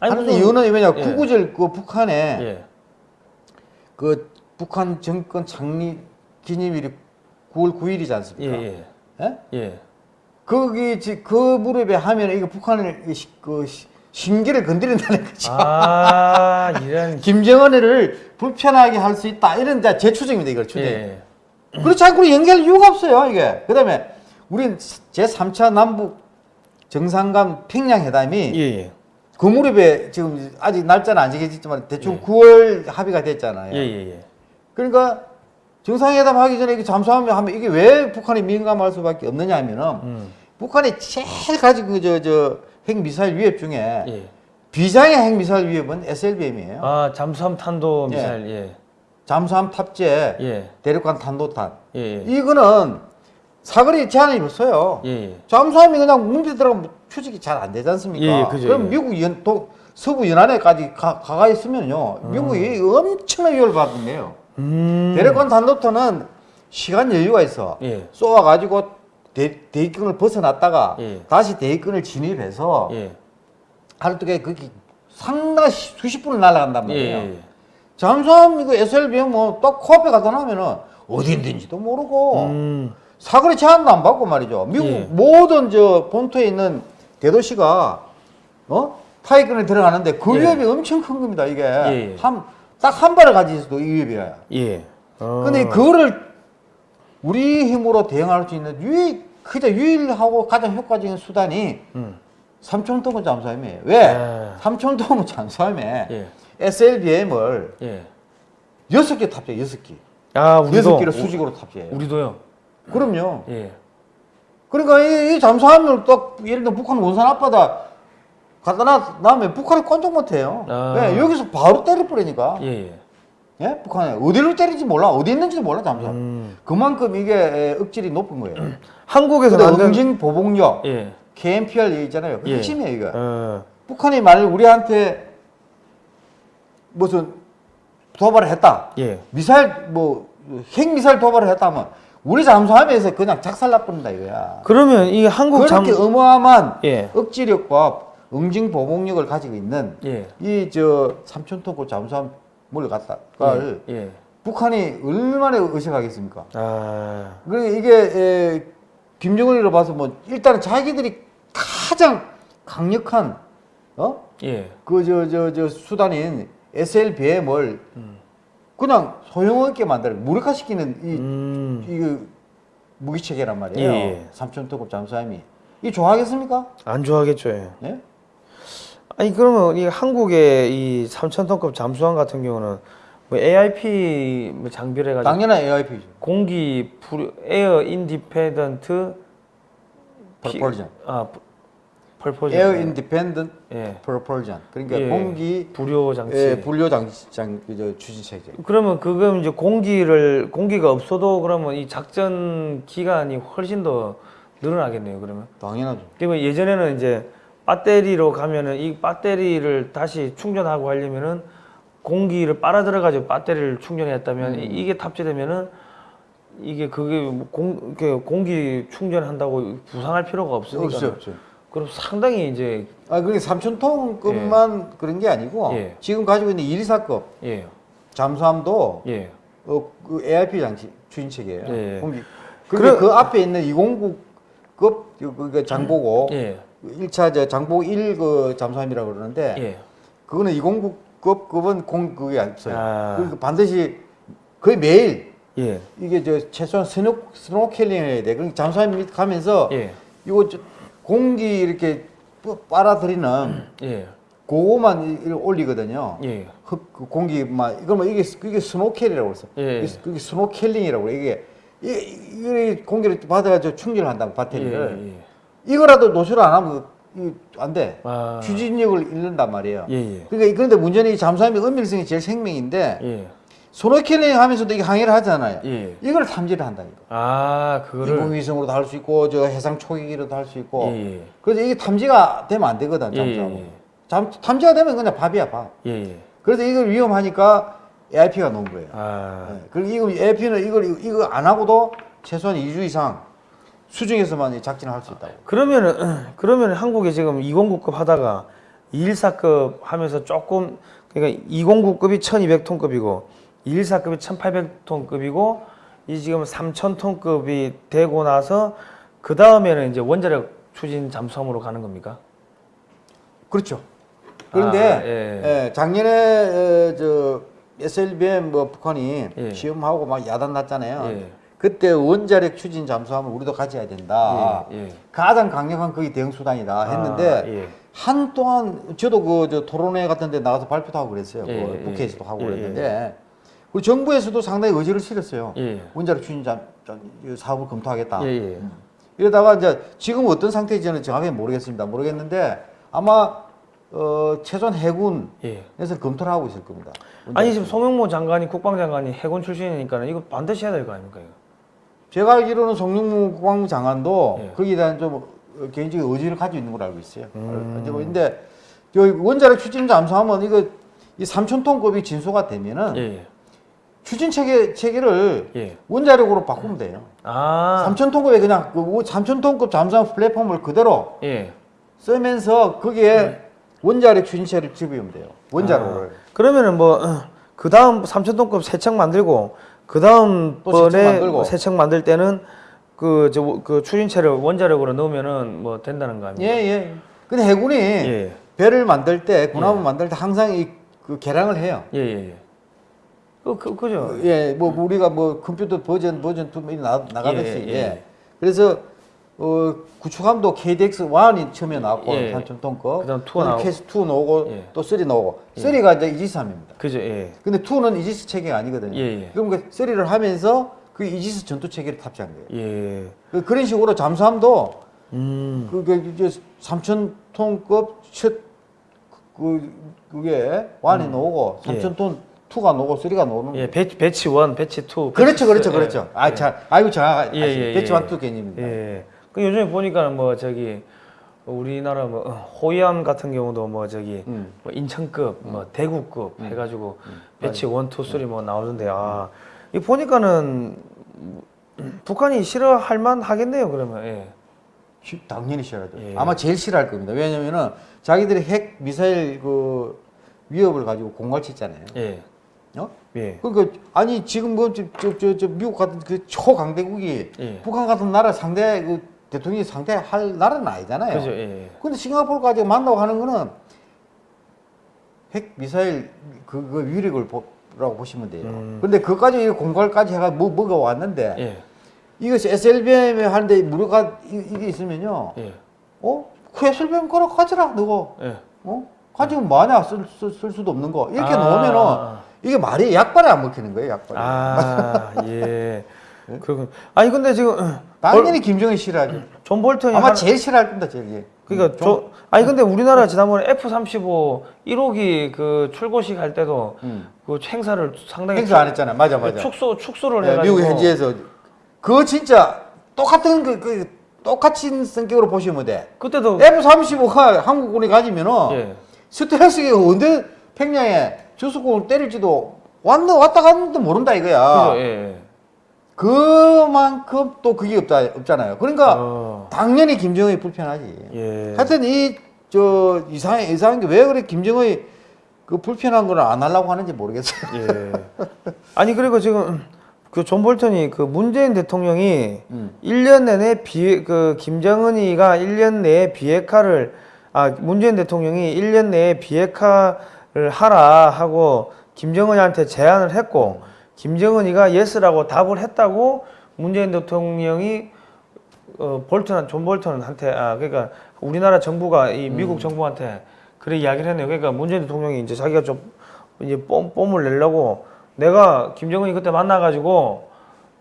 아니, 하는데 무슨- 이유는 왜냐 예. 구구절 그 북한에 예. 그 북한 정권 창립 기념일이 9월 9일이지 예. 않습니까? 예. 예? 예. 거기 지- 그 무렵에 하면 이거 북한을 그 시- 신기를 건드린다는 거죠. 아, 이런 김정은을 불편하게 할 수 있다 이런 제 추정입니다 이걸 추정. 예. 그렇지 않고 연결 이유가 없어요 이게. 그다음에 우린 제 3차 남북 정상간 평양 회담이 예. 예. 그 무렵에 지금 아직 날짜는 안 정해졌지만 대충 예. 9월 합의가 됐잖아요. 예, 예, 예. 그러니까 정상회담 하기 전에 이게 잠수하면 하면 이게 왜 북한이 민감할 수밖에 없느냐 하면은 음. 북한이 제일 가지고 저 저 핵미사일 위협 중에 예. 비장의 핵미사일 위협은 SLBM이에요. 아, 잠수함 탄도 미사일. 예. 잠수함 탑재 예. 대륙간 탄도탄. 예. 예. 이거는 사거리 제한이 없어요. 예. 예. 잠수함이 그냥 문제 들어가면 추적이 잘 안 되지 않습니까? 예, 예, 그죠, 그럼 예. 미국 연, 도, 서부 연안에까지 가, 가가 있으면요, 미국이 엄청나게 위협을 받는데요. 음. 대륙간 탄도탄은 시간 여유가 있어. 예. 쏘아가지고 대, 대기권을 벗어났다가 예. 다시 대기권을 진입해서 예. 하루 동안 그게 상당히 시- 수십 분을 날아간단 예. 말이에요. 예. 잠수함 이거 SLBM 뭐딱 코앞에 가다 나면은 어디 있는지도 모르고 음. 사거리 제한도 안 받고 말이죠. 미국 예. 모든 저 본토에 있는 대도시가 어 타이권에 들어가는데 그 예. 위협이 엄청 큰 겁니다. 이게 예. 한 딱 한 발을 가지고 있어도 이 위협이야. 예. 어. 근데 그거를 우리 힘으로 대응할 수 있는 유일 그저 유일하고 가장 효과적인 수단이 음. 삼천톤급 잠수함이에요. 왜? 아. 삼천톤급 잠수함에 예. SLBM을 예. 여섯 개 탑재, 여섯 개. 아, 우리도 여섯 개를 수직으로 탑재해요. 우리도요. 그럼요. 예. 그러니까 이, 이 잠수함을 딱 예를 들어 북한 원산 앞바다 갖다 놔- 놔면 북한이 꼼짝 못해요. 아. 왜? 여기서 바로 때려버리니까. 예. 예. 예? 북한에 어디를 때릴지 몰라. 어디 있는지도 몰라 잠수함. 음. 그만큼 이게 에, 억질이 높은 거예요. 한국에서 근데 만든 응징 보복력, 예. KMPR 있잖아요. 그 예. 핵심이에요 이거. 어. 북한이 만약 우리한테 무슨 도발을 했다. 예. 미사일 뭐 핵미사일 도발을 했다면 우리 잠수함에서 그냥 작살나버린다 이거야. 그러면 이 한국 잠 그렇게 어마어마한 예. 억지력과 응징 보복력을 가지고 있는 예. 이저 삼천톤급 잠수함을 갖다가 예. 예. 북한이 얼마나 의식하겠습니까? 아. 그러니까 이게 에, 김정은이로 봐서 뭐 일단은 자기들이 가장 강력한 어? 예. 그저 저 저 수단인 SLBM을 그냥 소용없게 만들어 무력화시키는 이 음. 이거 무기 체계란 말이에요. 예, 예. 삼천톤급 잠수함이 이 좋아하겠습니까? 안 좋아하겠죠. 예. 네? 아니 그러면 이 한국의 이 3,000톤급 잠수함 같은 경우는 뭐 AIP 뭐 장비를 해가지고 당연한 AIP죠. 공기 불 air independent propulsion. 아 propulsion air independent 예. propulsion. 그러니까 예. 공기 불요 장치 예, 불요 장치 장 추진 체계. 그러면 그거 이제 공기를 공기가 없어도 그러면 이 작전 기간이 훨씬 더 늘어나겠네요 그러면 당연하죠. 그리고 예전에는 이제 배터리로 가면은 이 배터리를 다시 충전하고 하려면은 공기를 빨아들여 가지고 배터리를 충전했다면 이- 이게 탑재되면은 이게 그게 뭐 공, 그 공기 충전한다고 부상할 필요가 없으니까 없죠, 없죠. 그럼 상당히 이제 아, 그게 3천톤급만 그런 게 아니고 예. 지금 가지고 있는 1사급 예, 잠수함도 예, 어, 그 AIP 장치 추진 체계예요. 예, 예. 공기. 그래- 그런데 그 앞에 있는 209급 그 장보고 예, 1차 저 장보고 1그 잠수함이라고 그러는데 예. 그거는 209급 급은 공 그게 없어요. 아. 그러니까 반드시 거의 매일 예, 이게 저 최소한 스노 스노켈링 해야 돼. 그러니까 잠수함 밑 가면서 예, 이거 저 공기 이렇게 빠- 빨아들이는 예, 그거만 올리거든요. 예. 흙, 그 공기만 이거면 이게 이게 스노켈이라고 그랬어. 예. 이게, 그게 스노켈링이라고 그래. 이게 이, 이 공기를 받아가지고 충전을 한다고 예, 배터리를. 예. 이거라도 노출을 안 하면 이안 돼. 아. 추진력을 잃는단 말이에요. 예, 예. 그러니까 그런데 문제는 이 잠수함의 은밀성이 제일 생명인데 예. 스노켈링 하면서도 이게 항해를 하잖아요. 예. 이걸 탐지를 한다니까. 아, 그거를 인공위성으로도 할 수 있고 저 해상 초계기로도 할 수 있고. 예, 예. 그래서 이게 탐지가 되면 안 되거든 예, 잠수함. 예, 예. 잠 탐지가 되면 그냥 밥이야 밥. 예, 예. 그래서 이걸 위험하니까 AIP가 놓은 거예요. 아. 네. 그리고 이거 AIP는 이걸 이거 안 하고도 최소한 2주 이상 수중에서만 이 작전을 할 수 있다고. 그러면은 그러면 한국에 지금 209급 하다가 214급 하면서 조금 그러니까 209급이 1200톤급이고 214급이 1800톤급이고 이 지금 3000톤급이 되고 나서 그 다음에는 이제 원자력 추진 잠수함으로 가는 겁니까? 그렇죠. 그런데 아, 예. 예, 작년에 에, 저 SLBM 뭐 북한이 예. 시험하고 막 야단 났잖아요. 예. 그때 원자력 추진 잠수함을 우리도 가져야 된다. 예, 예. 가장 강력한 그게 대응 수단이다 했는데 아, 예. 한동안 저도 그 저 토론회 같은 데 나가서 발표도 하고 그랬어요. 예, 그 예, 국회에서도 하고 예, 그랬는데 우리 정부에서도 상당히 의지를 실었어요. 예. 원자력 추진 잠, 사업을 검토하겠다. 예, 예. 이러다가 이제 지금 어떤 상태인지 는 정확히 모르겠습니다. 모르겠는데 아마 어, 최소한 해군에서 예. 검토를 하고 있을 겁니다. 아니 지금 송영모 장관이 국방장관이 해군 출신이니까 이거 반드시 해야 될 거 아닙니까 이거? 제가 알기로는 송영무 국방부 장관도 예. 거기에 대한 좀 어, 개인적인 의지를 가지고 있는 걸로 알고 있어요. 음. 여기 원자력 추진 잠수하면 이거 이 3천 톤급이 진소가 되면은 예, 예. 추진 체계 체계를 예. 원자력으로 바꾸면 돼요. 아, 3천 톤급에 그냥 그 3천 톤급 잠수함 플랫폼을 그대로 예. 쓰면서 거기에 원자력 추진 체를 집으면 돼요. 원자로를. 그러면은 뭐 그 다음 3천톤급 세척 만들고 그 다음 번에 만들고. 세척 만들 때는 그 저 그 추진체를 원자력으로 넣으면은 뭐 된다는 거 예, 아닙니까? 예. 근데 해군이 예. 배를 만들 때 군함을 만들 때 항상 이그 개량을 해요. 예, 예, 예. 그, 그, 그죠? 예, 뭐 우리가 뭐 컴퓨터 버전 버전 2 나, 나가듯이 예, 예, 예. 그래서 어 구축함도 KDX 1이 처음에 나왔고 예. 3,000톤급 그다음 2가 나오고. KS 2 나오고 예. 또 3 나오고 3가 이제 이지스함입니다. 그죠? 예. 근데 2는 이지스 체계가 아니거든요. 예, 예. 그럼 그 3를 하면서 그 이지스 전투 체계를 탑재한 거예요. 예. 그- 그런 식으로 잠수함도 음. 그게 이제 3,000톤급 첫 그, 그게 1이 나오고 예. 3,000톤 2가 나오고 3가 나오는 예, batch batch 1, batch 2. 음. 그렇죠, 그렇죠, 예. 그렇죠. 아, 예. 자, 아이고, 자, 예, 예, batch 예. one two 개념입니다. 예. 그 요즘에 보니까는 뭐 저기 우리나라 뭐 어, 호위함 같은 경우도 뭐 저기 음. 뭐 인천급, 뭐 대구급 해가지고 batch one, two, three 뭐 나오던데 아, 이 보니까는 음, 북한이 싫어할 만 하겠네요 그러면. 예. 시- 당연히 싫어하죠. 예. 아마 제일 싫어할 겁니다. 왜냐면은 자기들이 핵 미사일 그 위협을 가지고 공갈 치잖아요. 예. 어? 예. 그러니까 아니 지금 뭐저저 저, 저 미국 같은 그 초강대국이 예. 북한 같은 나라 상대 그 대통령이 상대할 나라는 아니잖아요. 그죠. 예. 근데 싱가포르까지 만나고 하는 거는 핵 미사일 그, 그 위력을 보라고 보시면 돼요. 음. 근데 그까지 공갈까지 해가 뭐 먹어 왔는데 예. 이것이 SLBM에 하는데 무료가 이- 이게 있으면요. 예. 어? 그 SLBM 걸어 가져라 너거. 예. 어? 가지고 뭐하냐 쓸, 쓸, 쓸 수도 없는 거 이렇게 아. 놓으면은 이게 말이 약발에 안 먹히는 거예요 약발에. 아, 예. 그렇군. 아니 근데 지금 당연히 김정은 싫어하죠. 존 볼턴이 아마 한- 제일 싫어할 겁니다 제일. 예. 그러니까 저 아니 근데 우리나라 지난번에 F35 1호기 그 출고식 할 때도 음. 그 행사를 상당히 행사 안 했잖아요. 맞아 맞아. 축소 축소를 네, 해가지고 미국 현지에서 그거 진짜 똑같은 그, 그 똑같은 성격으로 보시면 돼. 그때도 F-35가 한국군이 가지면은 예. 스텔스가 언제 평양에 주수공을 때릴지도 왔다 왔다 갔는데 모른다 이거야. 그죠 예. 그만큼 또 그게 없다 없잖아요. 그러니까 어. 당연히 김정은이 불편하지. 예. 하여튼 이 저 이상 이상한 게 왜 그래 김정은이 그 불편한 걸 안 하려고 하는지 모르겠어요. 예. 아니 그리고 지금 그 존 볼턴이 그 문재인 대통령이 음. 1년 내내 비 그 김정은이가 1년 내에 비핵화를 아 문재인 대통령이 1년 내에 비핵화를 하라 하고 김정은이한테 제안을 했고 김정은이가 yes라고 답을 했다고 문재인 대통령이 어 볼턴 존 볼턴한테 아 그러니까 우리나라 정부가 이 미국 정부한테 그래 이야기를 했네요. 그러니까 문재인 대통령이 이제 자기가 좀 이제 뽐, 뽐을 내려고 내가 김정은이 그때 만나가지고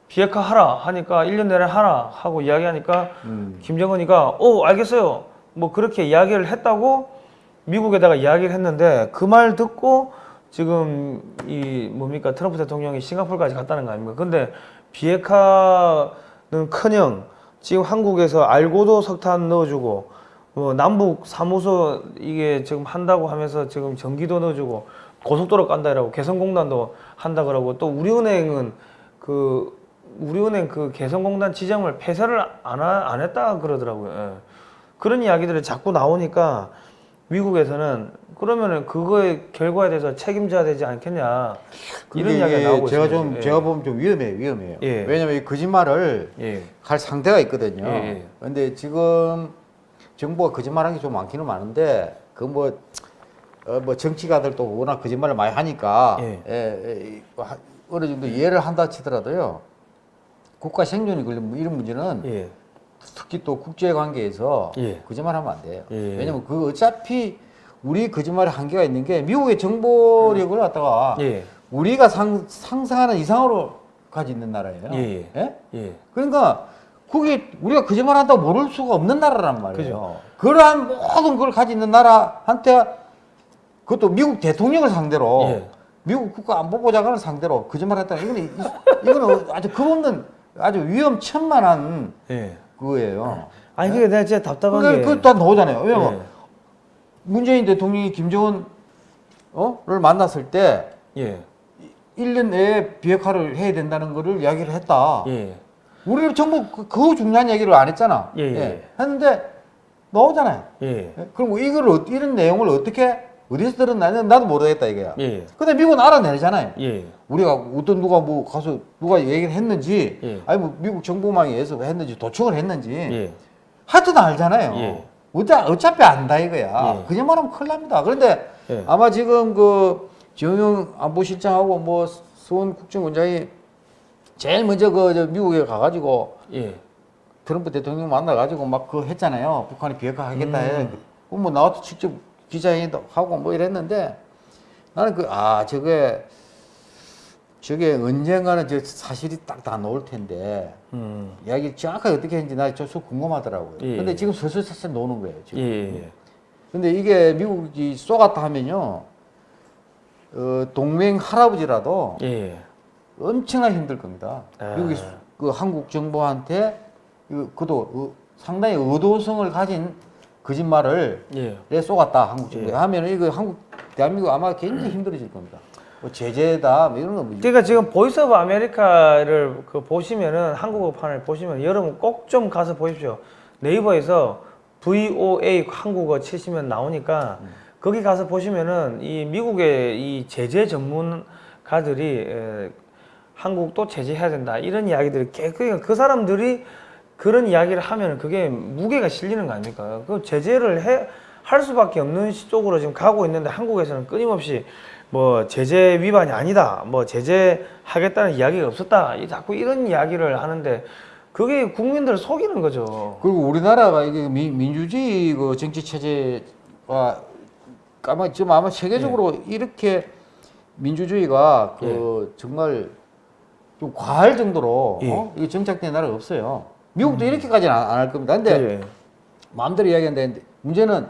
비핵화 하라 하니까 1년 내내 하라 하고 이야기하니까 음. 김정은이가 어 알겠어요 뭐 그렇게 이야기를 했다고 미국에다가 이야기를 했는데 그 말 듣고 지금 이 뭡니까 트럼프 대통령이 싱가포르까지 갔다는 거 아닙니까? 근데 비핵화는커녕 지금 한국에서 알고도 석탄 넣어주고 뭐 남북 사무소 이게 지금 한다고 하면서 지금 전기도 넣어주고 고속도로 깐다 이라고 개성공단도 한다 그러고 또 우리은행은 그 우리은행 그 개성공단 지점을 폐쇄를 안, 하, 안 했다 그러더라고요. 예. 그런 이야기들이 자꾸 나오니까 미국에서는 그러면은 그거의 결과에 대해서 책임져야 되지 않겠냐 이런 이야기가 나오고 제가 있습니다. 좀 예. 제가 보면 좀 위험해요 위험해요. 예. 왜냐면 이 거짓말을 예. 할 상대가 있거든요. 예, 예. 근데 지금 정부가 거짓말한 게좀 많기는 많은데 그뭐 어, 뭐 정치가들도 워낙 거짓말을 많이 하니까 예. 예, 예, 하- 어느 정도 이해를 한다 치더라도요 국가 생존이 걸린 뭐 이런 문제는 예. 특히 또 국제 관계에서 예. 거짓말 하면 안 돼요. 예. 왜냐면 그 어차피 우리 거짓말의 한계가 있는 게 미국의 정보력을 갖다가 예. 우리가 상, 상상하는 이상으로 가지고 있는 나라예요. 예, 예. 예. 그러니까 그게 우리가 거짓말 한다고 모를 수가 없는 나라란 말이에요. 그죠. 그러한 모든 걸 가지고 있는 나라한테 그것도 미국 대통령을 상대로 예. 미국 국가안보보좌관을 상대로 거짓말 했다. 이거는 이- 이거는 아주 겁없는 아주 위험천만한 예. 그거예요. 아니 그게 내가 진짜 답답한 그게 게 그다 나오잖아요. 왜냐면 예. 문재인 대통령이 김정은을 만났을 때 예. 1년 내에 비핵화를 해야 된다는 거를 이야기를 했다. 예. 우리는 정부 그, 그 중요한 얘기를 안 했잖아. 예, 예. 했는데 나오잖아요. 예. 예? 그럼 이걸 어- 이런 내용을 어떻게 어디서 들었나는 나도 모르겠다 이거야. 예. 근데 미국은 알아내잖아요. 예. 우리가 어떤 누가 뭐 가서 누가 얘기를 했는지 예. 아니 뭐 미국 정보망에 의해서 했는지 도청을 했는지 예. 하여튼 알잖아요. 예. 어차, 어차피 안다 이거야. 예. 그냥 말하면 큰일 납니다. 그런데 예. 아마 지금 그 지용영 안보실장하고 뭐 수원 국정원장이 제일 먼저 그저 미국에 가가지고 예. 트럼프 대통령 만나가지고 막그 했잖아요. 북한이 비핵화 하겠다 해. 음. 그럼 뭐 나와서 직접 기자회견도 하고 뭐 이랬는데 나는 그, 아, 저게, 저게 언젠가는 저 사실이 딱 다 나올 텐데 음. 이야기 정확하게 어떻게 했는지 나저 궁금하더라고요. 예. 근데 지금 슬슬 슬슬 노는 거예요. 예. 지금. 예. 근데 이게 미국이 속았다 하면요. 어, 동맹 할아버지라도 예. 엄청나게 힘들 겁니다. 아. 미국이 수- 그 한국 정부한테 그, 그도 어, 상당히 의도성을 가진 거짓말을 예. 내 속았다 한국 정부에 예. 하면은 이거 한국 대한민국 아마 굉장히 힘들어질 겁니다. 뭐 제재다 뭐 이런 거 뭐. 그러니까 지금 Voice of America를 그 보시면은 한국어판을 보시면 여러분 꼭 좀 가서 보십시오. 네이버에서 VOA 한국어 치시면 나오니까 거기 가서 보시면은 이 미국의 이 제재 전문가들이 에, 한국도 제재해야 된다 이런 이야기들이 개- 그러니까 그 사람들이 그런 이야기를 하면 그게 무게가 실리는 거 아닙니까? 그 제재를 해, 할 수밖에 없는 시- 쪽으로 지금 가고 있는데 한국에서는 끊임없이 뭐 제재 위반이 아니다, 뭐 제재하겠다는 이야기가 없었다, 이- 자꾸 이런 이야기를 하는데 그게 국민들을 속이는 거죠. 그리고 우리나라가 이게 민, 민주주의 그 정치 체제가 아마 지금 아마 세계적으로 이렇게 민주주의가 그 정말 좀 과할 정도로 예. 어? 이게 정착된 나라가 없어요. 미국도 이렇게까지는 안 할 겁니다. 근데 예. 마음대로 이야기하는데 문제는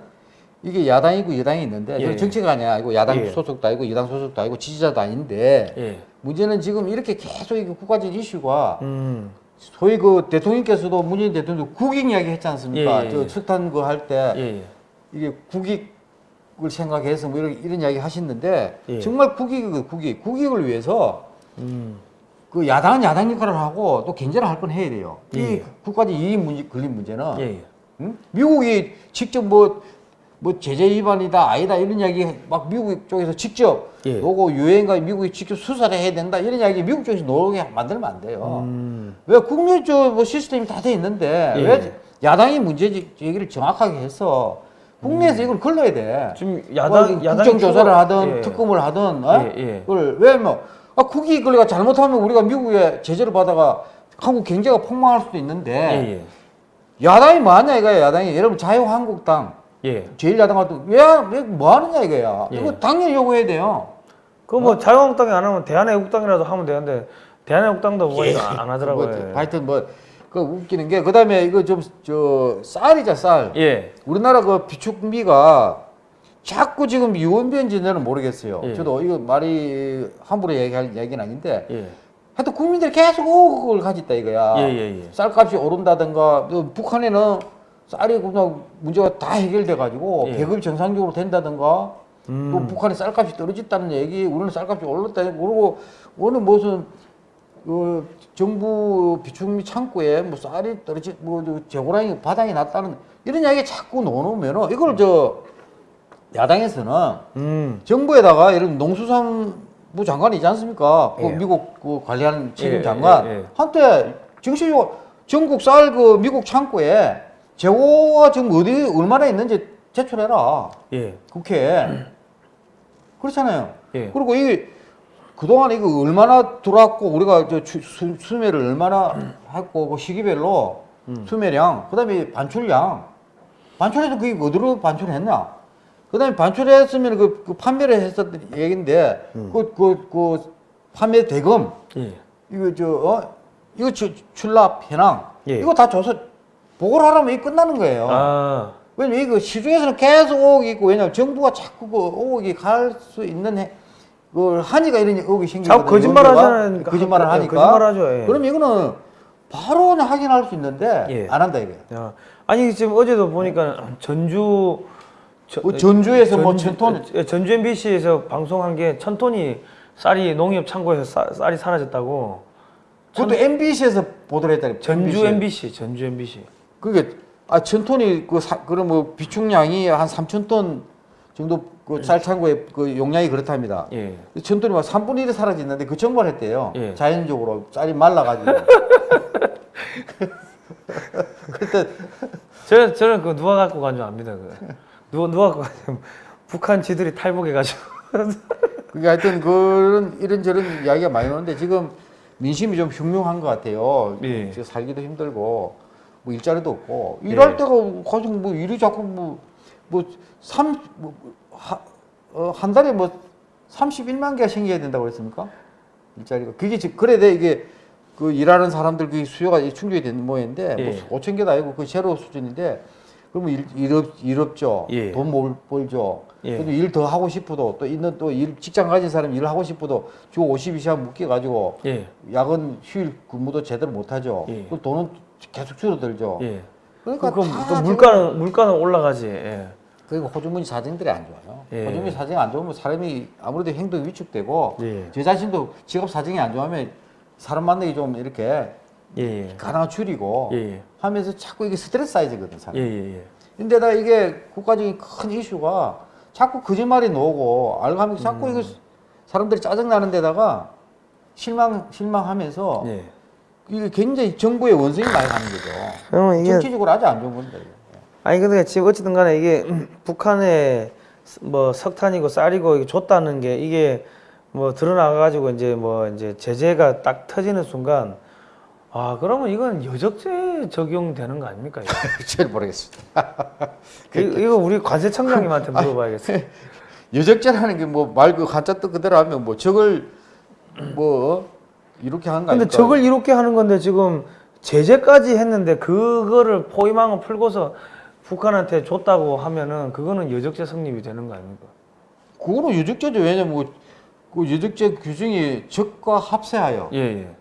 이게 야당이고 여당이 있는데 예. 저는 정치가 아니고 야당 예. 소속도 아니고 여당 소속도 아니고 지지자도 아닌데 예. 문제는 지금 이렇게 계속 이게 국가적 이슈가 음. 소위 그 대통령께서도 문재인 대통령 국익 이야기 했지 않습니까? 예, 예, 저 예. 석탄 그 할때 예. 예. 이게 국익을 생각해서 뭐 이런, 이런 이야기 하시는데 예. 정말 국익, 국익, 국익을 위해서 음. 그 야당은 야당 역할을 하고 또 견제를 할 건 해야 돼요. 이 예. 국가적 이익 문제 걸린 문제는 예. 예. 응? 미국이 직접 뭐, 뭐 제재 위반이다 아니다 이런 이야기 막 미국 쪽에서 직접 예. 요거 유엔과 미국이 직접 수사를 해야 된다 이런 이야기 미국 쪽에서 노게 만들면 안 돼요. 음. 왜 국내적 뭐 시스템이 다 돼 있는데 예. 왜 야당이 문제 얘기를 정확하게 해서 국내에서 이걸 걸러야 돼. 지금 뭐 야당 야당 국정조사를 하든 예. 특검을 하든 어? 예, 예. 그걸 왜뭐 아, 국익 걸리가 잘못하면 우리가 미국에 제재를 받아가 한국 경제가 폭망할 수도 있는데 예. 예. 야당이 뭐하냐 이거야 야당이 여러분 자유한국당 예. 제1야당 같은 왜뭐 하느냐 이거야 예. 이거 당연히 요구해야 돼요 그뭐 자유한국당이 안 하면 대한애국당이라도 하면 되는데 대한애국당도 뭐 이거 안 하더라고요. 뭐, 하여튼 뭐 그 웃기는 게 그다음에 이거 좀 저 쌀이자 쌀 예. 우리나라 그 비축비가 자꾸 지금 유언비언지는 모르겠어요 예. 저도 이거 말이 함부로 얘기할 얘기는 아닌데 예. 하여튼 국민들이 계속 그걸 가졌다 이거야 예, 예, 예. 쌀값이 오른다든가 또 북한에는 쌀이 그냥 문제가 다 해결돼 가지고 예. 배급이 정상적으로 된다든가 음. 또 북한이 쌀값이 떨어졌다는 얘기 우리는 쌀값이 올랐다 그러고 어느 무슨 그 정부 비축미 창고에 뭐 쌀이 떨어지 뭐저 재고량이 바닥이 났다는 이런 이야기 자꾸 넣어놓으면은 이걸 저 야당에서는 음. 정부에다가 이런 농수산부 장관이지 않습니까? 그 예. 미국 그 관리하는 책임 예, 장관 예, 예. 한때 정치적으로 전국 쌀 그 미국 창고에 재고가 지금 어디 얼마나 있는지 제출해라 예. 국회에 그렇잖아요. 예. 그리고 이 그동안 이거 얼마나 들어왔고 우리가 저 추- 수, 수매를 얼마나 했고 그 시기별로 수매량, 그다음에 반출량. 반출해서 그게 어디로 반출했냐? 그다음에 반출했으면 그, 그 판매를 했었던 얘기인데 그그 그 판매 대금 예. 이거 저 어? 이거 주, 출납 현황 예. 이거 다 줘서 보고를 하라면 이게 끝나는 거예요. 아, 왜냐면 이거 시중에서는 계속 의혹이 있고 왜냐면 정부가 자꾸 그 의혹이 갈수 있는 해, 그 하니까 이런 의혹이 생기거든요. 자꾸 거짓말. 하자는 거짓말을 하- 하니까 거짓말 하죠, 예. 그럼 이거는 바로 확인할 수 있는데 예. 안 한다 이게. 야. 아니 지금 어제도 보니까 전주 저- 뭐 전주에서 뭐 전주- 천 톤? 예, 전주 MBC에서 방송한 게천 ton이 쌀이 농협 창고에서 쌀- 쌀이 사라졌다고. 그것도 MBC에서 보도를 했다. 전주 MBC, 전주 MBC. 그게 아 천톤이 그 사, 그럼 뭐 비축량이 한 3천 톤 정도 그 쌀 창고의 그 용량이 그렇답니다. 예. 천 톤이 막 3분의 1이 사라졌는데 그 정보를 했대요. 예. 자연적으로 쌀이 말라가지고. 그때 저는 저는 그 누가 갖고 간 줄 압니다. 그 누가 누가 북한 지들이 탈북해가지고. 그게 하여튼 그런 이런저런 이야기가 많이 오는데 지금 민심이 좀 흉흉한 것 같아요. 예. 지금 살기도 힘들고 뭐 일자리도 없고 예. 일할 때가 가지고 뭐 일이 자꾸 뭐뭐삼한 어, 한 달에 뭐 31만 개가 생겨야 된다고 그랬습니까? 일자리가 그게 지금 그래 돼 이게 그 일하는 사람들 그 수요가 충족이 되는 모양인데 예. 뭐 5천 개도 아니고 그 제로 수준인데 그러면 일, 일, 없, 일 없죠. 예. 돈못 벌죠. 예. 그래도 일 더 하고 싶어도 또 있는 또 일 직장 가진 사람 일 하고 싶어도 주 52시간 묶여 가지고 예. 야근 휴일 근무도 제대로 못 하죠. 예. 그 돈은 계속 줄어들죠. 예. 그러니까 그, 다또 지금- 물가는 물가는 올라가지. 예. 그리고 호주머니 사정들이 안 좋아요. 예. 호주머니 사정이 안 좋으면 사람이 아무래도 행동이 위축되고 예. 제 자신도 직업 사정이 안 좋으면 사람 만나기 좀 이렇게 예. 예. 가능한 줄이고 예. 예. 하면서 자꾸 이게 스트레스 쌓이거든 사람. 예. 예. 예. 근데다 이게 국가적인 큰 이슈가 자꾸 거짓말이 나오고 알감이 자꾸 음. 이거 사람들이 짜증 나는 데다가 실망 실망하면서 예. 이게 굉장히 정부의 원성이 많이 가는 거죠. 그러면 이게 정치적으로 아주 안 좋은 건데. 이게. 아니 근데 지금 어쨌든 간에 이게 북한에 뭐 석탄이고 쌀이고 이게 줬다는 게 이게 뭐 드러나 가지고 이제 뭐 이제 제재가 딱 터지는 순간 아 그러면 이건 여적죄 적용되는 거 아닙니까? 잘 모르겠습니다. 이- 이거 우리 관세청장님한테 물어봐야겠어요. 여적죄라는 게 뭐 말 그 한자 뜻 그대로 하면 뭐 적을 뭐 이렇게 하는 거 근데? 저걸 이렇게 하는 건데 지금 제재까지 했는데 그거를 포위망을 풀고서 북한한테 줬다고 하면은 그거는 여적죄 성립이 되는 거 아닙니까? 그거는 여적죄죠. 왜냐면 뭐, 그 여적죄 규정이 적과 합세하여 예 예.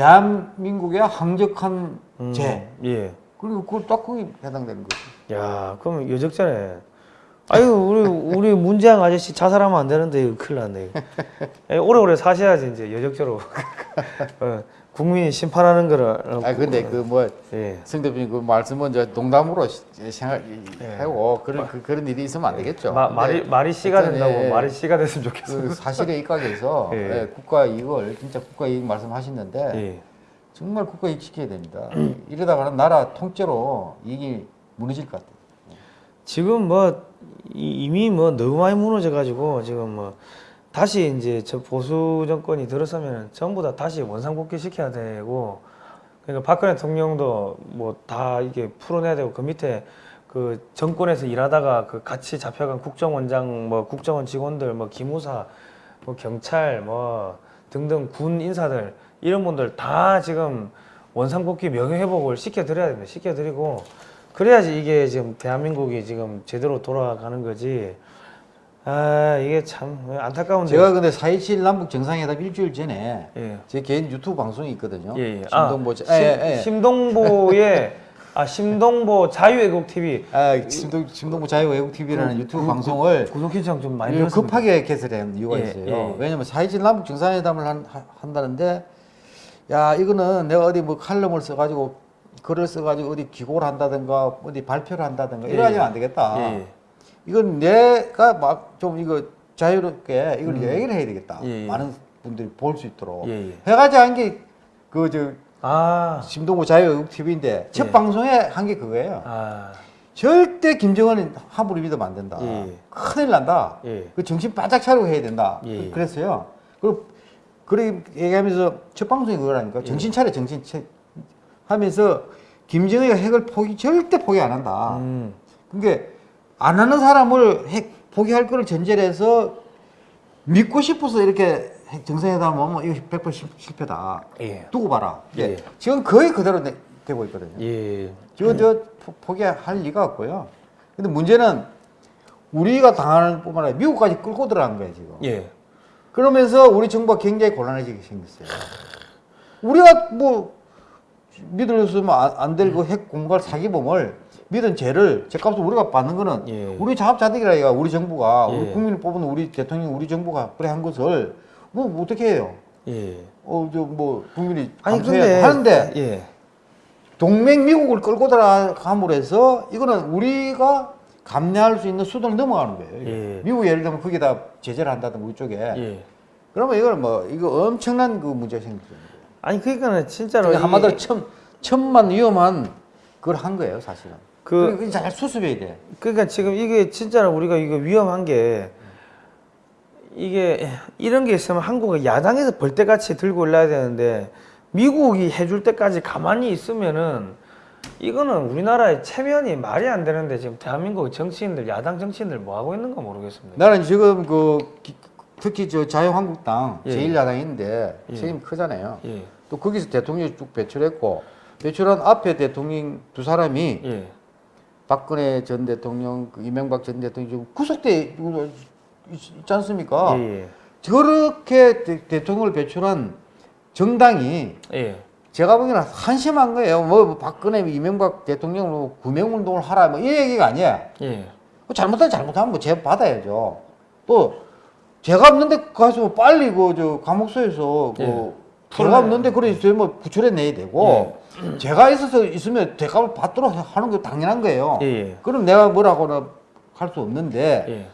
대한민국의 항적한 음, 죄 예. 그리고 그걸 딱 거기 해당되는 거죠. 야, 그럼 여적자네. 아유, 우리 우리 문재양 아저씨 자살하면 안 되는데 큰일 났네. 오래오래 사셔야지 이제 여적죄로. 어, 국민이 심판하는 거를. 어, 아 근데 그뭐 예. 성 대표님 그 말씀은 저 농담으로 시- 생각하고 그런 그, 그런 일이 있으면 안 되겠죠. 예. 마, 말이 말이 씨가 된다고 예, 말이 씨가 됐으면 좋겠어. 그 사실에 입각해서 예. 예, 국가 이익을 진짜 국가 이익 말씀하시는데 예. 정말 국가 이익 지켜야 됩니다. 이러다가는 나라 통째로 이익이 무너질 것 같아요. 지금 뭐 이- 이미 뭐 너무 많이 무너져 가지고 지금 뭐 다시 이제 저 보수 정권이 들어서면 전부 다 다시 원상복귀 시켜야 되고 그러니까 박근혜 대통령도 뭐 다 이게 풀어내야 되고 그 밑에 그 정권에서 일하다가 그 같이 잡혀간 국정원장 뭐 국정원 직원들 뭐 기무사 뭐 경찰 뭐 등등 군 인사들 이런 분들 다 지금 원상복귀 명예회복을 시켜드려야 됩니다. 시켜드리고 그래야지 이게 지금 대한민국이 지금 제대로 돌아가는 거지. 아 이게 참 안타까운데. 제가 근데 4.27 남북 정상회담 일주일 전에 예. 제 개인 유튜브 방송이 있거든요. 예, 예. 심동보 아, 자- 심, 예, 예. 심동보의 아 심동보 자유애국 TV 아, 심동, 심동보 자유외국 TV라는 유튜브 방송을 구독 신청 좀 많이 늘었습니다. 급하게 개설한 이유가 예, 있어요. 예. 왜냐면 4.27 남북 정상회담을 한, 한다는데 야 이거는 내가 어디 뭐 칼럼을 써가지고 글을 써가지고 어디 기고를 한다든가 어디 발표를 한다든가 예, 이러하면 예. 안 되겠다. 이건 내가 막 좀 이거 자유롭게 이걸 얘기를 해야 되겠다. 음. 예, 예. 많은 분들이 볼 수 있도록 예, 예. 해가지고 한게그저 아, 심동보 자유외국 TV인데 첫 예. 방송에 한 게 그거예요. 아, 절대 김정은은 함부로 믿으면 안 된다. 큰일 난다. 예. 그 정신 바짝 차리고 해야 된다. 그랬어요. 그리고 그렇게 얘기하면서 첫 방송이 그거라니까. 정신 차려, 정신 차려. 하면서 김정희가 핵을 포기 절대 포기 안 한다. 음. 그게 안 하는 사람을 핵 포기할 거를 전제로 해서 믿고 싶어서 이렇게 핵 정상회담 하면 이거 100% 실- 실패다. 예. 두고 봐라. 예. 예. 지금 거의 그대로 되- 되고 있거든요. 예. 저, 저 포- 포기할 리가 없고요. 근데 문제는 우리가 당하는 뿐만 아니라 미국까지 끌고 들어간 거예요, 지금. 예. 그러면서 우리 정부가 굉장히 곤란해지게 생겼어요. 우리가 뭐 믿을수면 안될 그 핵 공갈 사기범을 믿은 죄를 죄값을 우리가 받는 거는 예. 우리 자업자득이라 이가 우리 정부가 예. 우리 국민을 뽑은 우리 대통령 우리 정부가 그래 한 것을 뭐, 뭐 어떻게 해요? 예. 어저 뭐 국민이 근데 하는데 예. 동맹 미국을 끌고 들어감으로 해서 이거는 우리가 감내할 수 있는 수준을 넘어가는 거예요. 예. 미국 예를 들면 거기다 제재를 한다든가 우리 쪽에 예. 그러면 이거는 뭐 이거 엄청난 그 문제가 생기는 거예요. 아니 그러니까는 진짜로 그러니까 이- 한마디로 천 천만 위험한 그걸 한 거예요, 사실은. 그- 그잘 수습해야 돼. 그러니까 지금 이게 진짜로 우리가 이거 위험한 게 이게 이런 게 있으면 한국은 야당에서 벌떼같이 들고 올라야 되는데 미국이 해줄 때까지 가만히 있으면은 이거는 우리나라의 체면이 말이 안 되는데 지금 대한민국 정치인들 야당 정치인들 뭐 하고 있는가 모르겠습니다. 나는 지금 그 기- 특히 저 자유한국당 예. 제1야당인데 예. 책임 크잖아요. 예. 또 거기서 대통령이 쭉 배출했고 배출한 앞에 대통령 두 사람이 예. 박근혜 전 대통령, 그 이명박 전 대통령 지금 구속돼 있- 있지 않습니까? 예. 저렇게 대, 대통령을 배출한 정당이 예. 제가 보기에는 한심한 거예요. 뭐 박근혜, 이명박 대통령으로 구명운동을 하라 뭐 이 얘기가 아니에요. 예. 뭐 잘못하면 잘못하면 뭐죄 받아야죠. 또 죄가 없는데 가서 빨리 그 저 감옥소에서 그 예. 죄가 없는데 그래 뭐 구출해 내야 되고 죄가 있어서 있으면 대가를 받도록 하는 게 당연한 거예요. 예. 예. 그럼 내가 뭐라고는 할 수 없는데 예.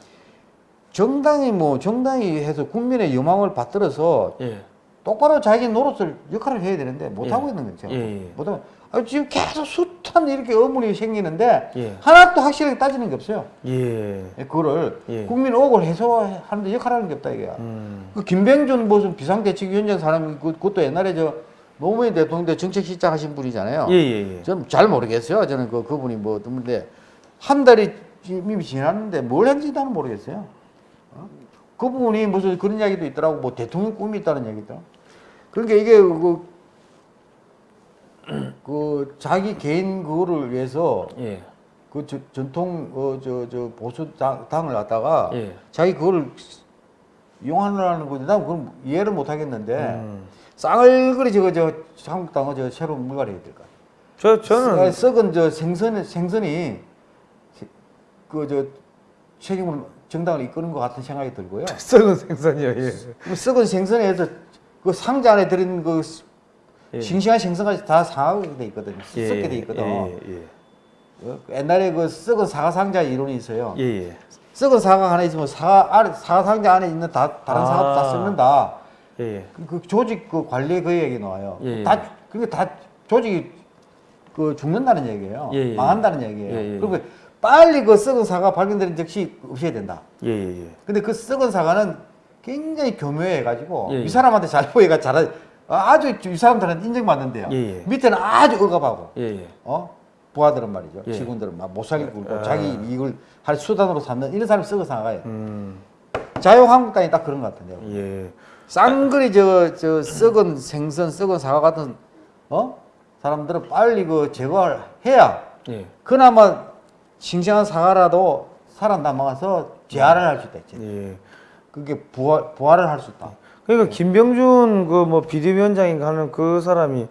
정당이 뭐 정당이 해서 국민의 여망을 받들어서 예. 똑바로 자기 노릇을 역할을 해야 되는데 못 예. 하고 있는 거죠. 못하면 아, 지금 계속 숱한 이렇게 의문이 생기는데 예. 하나도 확실하게 따지는 게 없어요. 예. 예, 그거를 예. 국민 억울 해소하는데 역할하는 게 없다 이게. 음. 그 김병준 무슨 비상대책위원장 사람이 그- 그것도 옛날에 저 노무현 대통령 때 정책실장 하신 분이잖아요. 예, 예, 예. 저는 잘 모르겠어요. 저는 그 그분이 뭐 어떤데 한 달이 이미 지났는데 뭘 했는지 나는 모르겠어요. 어? 그분이 무슨 그런 이야기도 있더라고. 뭐 대통령 꿈이 있다는 얘기도. 그러니까 이게 그, 그 자기 개인 그거를 위해서 예. 그 저, 전통 어, 저, 저 보수 당, 당을 갖다가 예. 자기 그거를 이용하려는 건데 난 그건 이해를 못 하겠는데 음. 쌍을그리 저거 저 한국당은 저 새로운 물갈이 해야 될까? 저 저는 썩은 저 생선 생선이 그 저 책임을 정당을 이끄는 것 같은 생각이 들고요. 썩은 생선이요. 예. 그 썩은 생선에서 그 상자 안에 들은 그 예. 싱싱한 생선까지 다 상하게 돼 있거든요. 예, 썩게 돼 있거든. 예, 예, 어, 옛날에 그 썩은 사과 상자 이론이 있어요. 예. 예. 썩은 사과 하나 있으면 사과 사과 상자 안에 있는 다 다른 아. 사과도 다 썩는다. 예. 예. 그, 그 조직 그 관리 그 얘기 나와요. 예, 예. 다 그러니까 다 조직이 그 죽는다는 얘기예요. 예, 예. 망한다는 얘기예요. 그리고 빨리 그 썩은 사과 발견되는 즉시 없애야 된다. 예, 예, 예. 근데 그 썩은 사과는 굉장히 교묘해 가지고 예, 예. 이 사람한테 잘 보이가 잘 아주 이 사람들은 인정받는데요. 예, 예. 밑에는 아주 억압하고 예, 예. 어 부하들은 말이죠. 예. 직원들은 막 못 살게 굴고 아. 자기 이익을 할 수단으로 삼는 이런 사람이 썩은 사과예요. 음. 자유한국당이 딱 그런 것 같은데요. 예. 쌍그리 저, 저 썩은 생선, 썩은 사과 같은 어 사람들은 빨리 그 제거를 해야 예. 그나마 싱싱한 사과라도 살아남아서 재활을 할 수 있다. 예. 그게 부활 부활을 할 수 있다. 그러니까 김병준 그 뭐 비대위원장인가 하는 그 사람이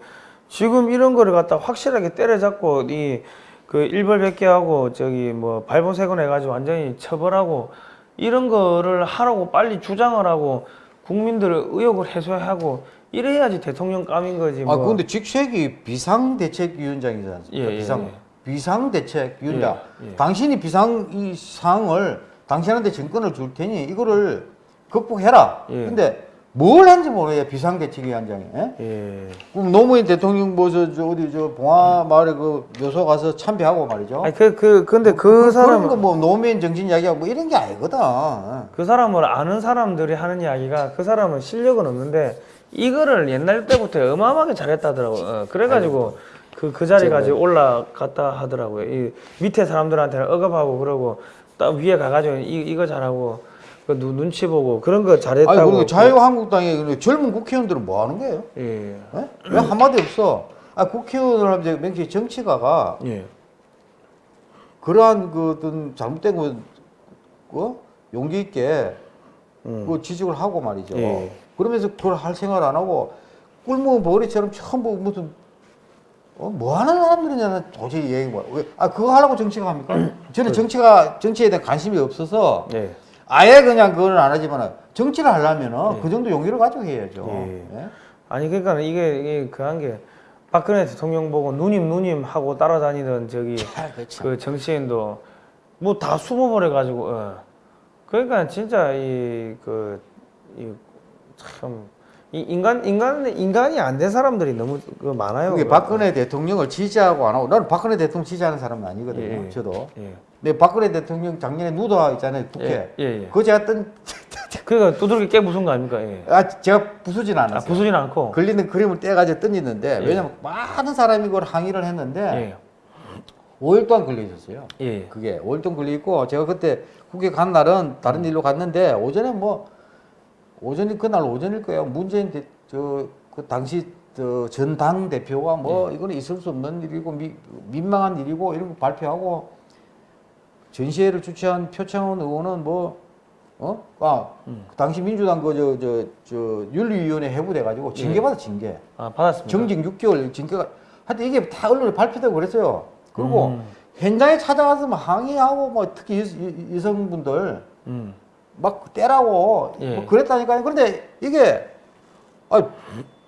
지금 이런 거를 갖다 확실하게 때려잡고 이 그 일벌백계하고 저기 뭐 발본색원 해가지고 완전히 처벌하고 이런 거를 하라고 빨리 주장을 하고 국민들의 의혹을 해소하고 이래야지 대통령 감인 거지 뭐. 아 근데 직책이 비상대책위원장이지 않습니까? 예, 예, 비상 예. 비상대책위원장. 예, 예. 당신이 비상 이 사항을 당신한테 정권을 줄 테니 이거를 극복해라. 예. 근데 뭘 한지 모르겠어요 비상대책위 원장이. 예? 예. 그럼 노무현 대통령 뭐저 저 어디 저 봉화 마을에 그 묘소 가서 참배하고 말이죠. 아니 그 그 근데 그 그런 사람 거뭐 노무현 정신 이야기하고 뭐 이런 게 아니거든. 그 사람을 아는 사람들이 하는 이야기가 그 사람은 실력은 없는데 이거를 옛날 때부터 어마어마하게 잘했다더라고. 어, 그래가지고 그 그, 그 자리까지 올라갔다 하더라고요. 이 밑에 사람들한테는 억압하고 그러고 딱 위에 가가지고 이, 이거 잘하고 그 눈, 눈치 보고 그런 거 잘했다고. 아니 그리고 자유한국당의 그 젊은 국회의원들은 뭐 하는 거예요? 예. 예? 왜 한마디 없어? 아 국회의원을 하면 이제 명시 정치가가 예. 그러한 그 어떤 잘못된 거 어? 용기 있게 음. 그 지적을 하고 말이죠. 예. 그러면서 그걸 할 생각을 안 하고 꿀먹은 버리처럼 전부 무슨 어, 뭐 하는 사람들이냐는 도저히 이해가 뭐. 왜? 아 그거 하려고 정치가 합니까? 저는 정치가 정치에 대한 관심이 없어서 예. 아예 그냥 그걸 안 하지만 정치를 하려면은 예. 그 정도 용기를 가지고 해야죠. 예. 예? 아니 그러니까 이게, 이게 그한 게 박근혜 대통령 보고 누님 누님 하고 따라다니던 저기 아. 그 정치인도 뭐 다 숨어버려 가지고 어. 그러니까 진짜 이 그 이참이 인간 인간 인간이 안 된 사람들이 너무 그 많아요. 그게 박근혜 대통령을 지지하고 안 하고 나는 박근혜 대통령 지지하는 사람은 아니거든요. 예, 예. 저도. 예. 근데 박근혜 대통령 작년에 누더 있잖아요 국회. 예. 그거 제가 뜬, 그러니까 두들기 깨 부순 거 아닙니까? 예. 아 제가 부수진 아, 않았어요. 부수진 않고. 걸리는 그림을 떼가지고 던지는데 예. 왜냐면 많은 사람이 그걸 항의를 했는데 예. 5일 동안 걸려 있었어요. 예. 그게 5일 동안 걸려 있고 제가 그때 국회 간 날은 다른 음. 일로 갔는데 오전에 뭐 오전이 그날 오전일 거예요. 문재인 대, 저, 그 당시 저 전당 대표가 뭐 예. 이거는 있을 수 없는 일이고 미, 민망한 일이고 이런 거 발표하고 전시회를 주최한 표창원 의원은 뭐 어? 아, 음. 그 당시 민주당 그 저 저 저 윤리위원회 해부돼 가지고 징계 받아 징계. 아 받았습니다. 정직 6개월 징계가 하여튼 이게 다 언론에 발표되고 그랬어요. 그리고 음. 현장에 찾아가서 막 항의하고 뭐 특히 여, 성분들 음. 막 때라고 예. 뭐 그랬다니까요. 그런데 이게 아,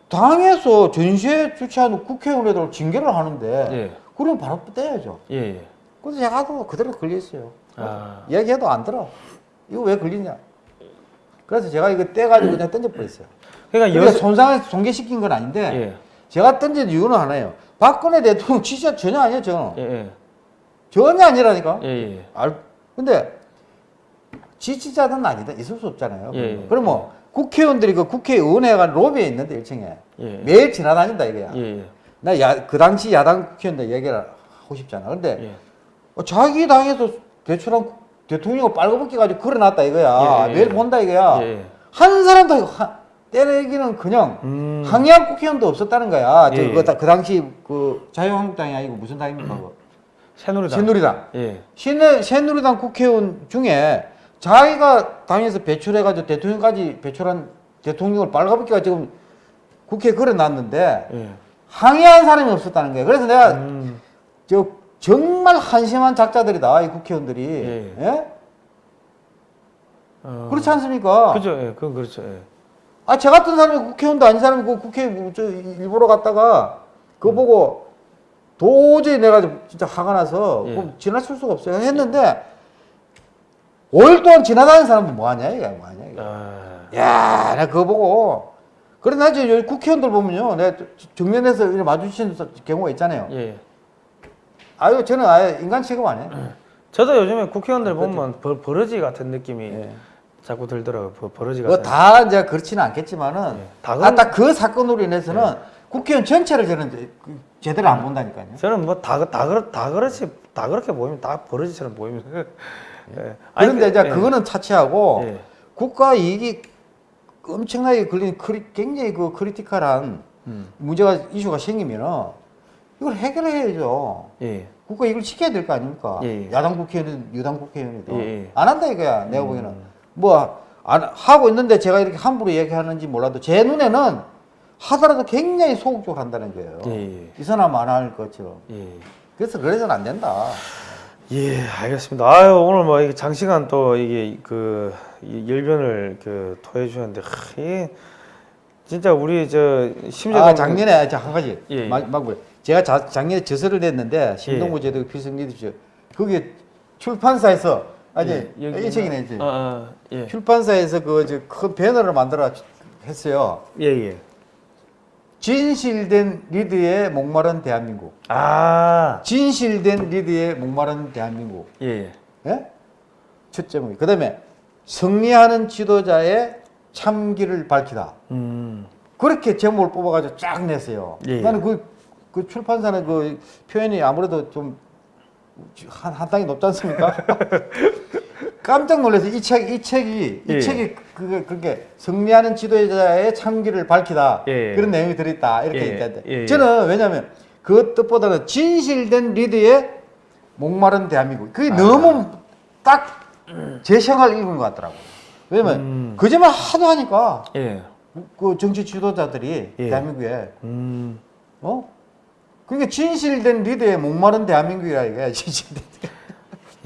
당에서 전시회 주최하는 국회의원들 징계를 하는데 예. 그러면 바로 떼야죠. 예. 예. 그래서 제가 또 그대로 걸려 있어요. 아. 얘기해도 안 들어. 이거 왜 걸리냐? 그래서 제가 이거 떼가지고 그냥 던져버렸어요. 그러니까 그러니까 여 손상을 손괴시킨 건 아닌데 예. 제가 던진 이유는 하나예요. 박근혜 대통령 진짜 전혀 아니에요, 저는. 예. 예. 전혀 아니라니까. 알, 근데 지지자는 아니다. 있을 수 없잖아요. 예, 예. 그럼 뭐 국회의원들이 그 국회의원회가 로비에 있는데 1층에 예. 매일 지나다닌다 이거야. 예. 예. 나 야, 그 당시 야당 국회의원들 얘기를 하고 싶잖아. 근데 예. 어, 자기 당에서 대출한 국- 대통령을 빨가벗기 가지고 걸어놨다 이거야. 예, 예, 매일 예. 본다 이거야. 예. 한 사람도 하- 때리기는 그냥 음. 항의한 국회의원도 없었다는 거야. 저 예, 그, 예. 다- 그 당시 그 자유한국당이 아니고 무슨 당입니까? 새누리당. 새누리당. 예. 새누, 새누리당 국회의원 중에 자기가 당에서 배출해가지고 대통령까지 배출한 대통령을 빨가벗기가 지금 국회에 걸어놨는데 예. 항의한 사람이 없었다는 거예요. 그래서 내가 음. 저 정말 한심한 작자들이다 이 국회의원들이. 예. 예? 어. 그렇지 않습니까? 그죠. 예. 그건 그렇죠. 예. 아, 저 같은 사람이 국회의원도 아닌 사람이 그 국회 뭐저 일보러 갔다가 그거 보고 도저히 내가 좀 진짜 화가 나서 예. 지나칠 수가 없어요. 했는데 5일 동안 지나다니는 사람도 뭐하냐 이게 뭐하냐 이게. 아. 야, 나 그거 보고 그래 나 이제 여기 국회의원들 보면요, 내가 정면에서 이렇게 마주치는 경우가 있잖아요. 예. 아유, 저는 아예 인간 취급 안 해. 저도 요즘에 국회의원들 보면 버, 버러지 같은 느낌이 예. 자꾸 들더라고요. 버, 버러지 같은. 그거 다 이제 그렇지는 않겠지만은 예. 다 아, 그런- 딱 그 사건으로 인해서는 국회의원 전체를 저는 그 제대로 안 본다니까요. 저는 뭐 다 다 그렇 다 그렇지 다 그렇게 보이면 다 버러지처럼 보입니다. 예. 아니, 그런데 그- 이제 예. 그거는 차치하고 예. 국가 이익이 엄청나게 걸린 criti, 굉장히 그 critical한 음. 문제가 이슈가 생기면은 이걸 해결해야죠. 예. 국가 이걸 지켜야 될 거 아닙니까? 예, 예. 야당 국회의원, 유당 국회의원이도 예, 예. 안 한다 이거야. 내가 음. 보기에는 뭐 안, 하고 있는데 제가 이렇게 함부로 얘기하는지 몰라도 제 눈에는 하더라도 굉장히 소극적으로 한다는 거예요. 예, 예. 이 사람 안 할 것처럼. 예. 그래서 그래서는 안 된다. 예, 알겠습니다. 아유, 오늘 뭐 이게 장시간 또 이게 그이 열변을 그 토해 주셨는데 하, 이게 진짜 우리 저 심재동 아, 작년에 저한 가지 예, 예. 막, 막. 제가 자, 작년에 저서를 냈는데 신동부 제도 필승 리더십 그게 출판사에서 아니 예, 이 책이네 이제 아, 아, 예. 출판사에서 그큰 배너를 만들어 했어요. 예, 예. 진실된 리드의 목마른 대한민국. 아, 진실된 리드의 목마른 대한민국. 예, 예. 예? 첫 제목이. 그 다음에 승리하는 지도자의 참기를 밝히다. 음. 그렇게 제목을 뽑아가지고 쫙 냈어요. 예, 예. 나는 그, 그 출판사는 그 표현이 아무래도 좀 한, 한 땅이 높지 않습니까? 깜짝 놀라서 이 책, 이 책이, 이 예. 책이 그, 그렇게 승리하는 지도자의 참기를 밝히다. 예. 그런 내용이 들어있다. 이렇게 예. 있다는데. 예. 저는 왜냐면 그 뜻보다는 진실된 리드의 목마른 대한민국. 그게 아. 너무 딱 제 생각을 읽은 것 같더라고요. 왜냐면 음. 거짓말 하도 하니까 예. 그 정치 지도자들이 예. 대한민국에 음. 어? 그게 진실된 리더의 목마른 대한민국이라 이게 진실된.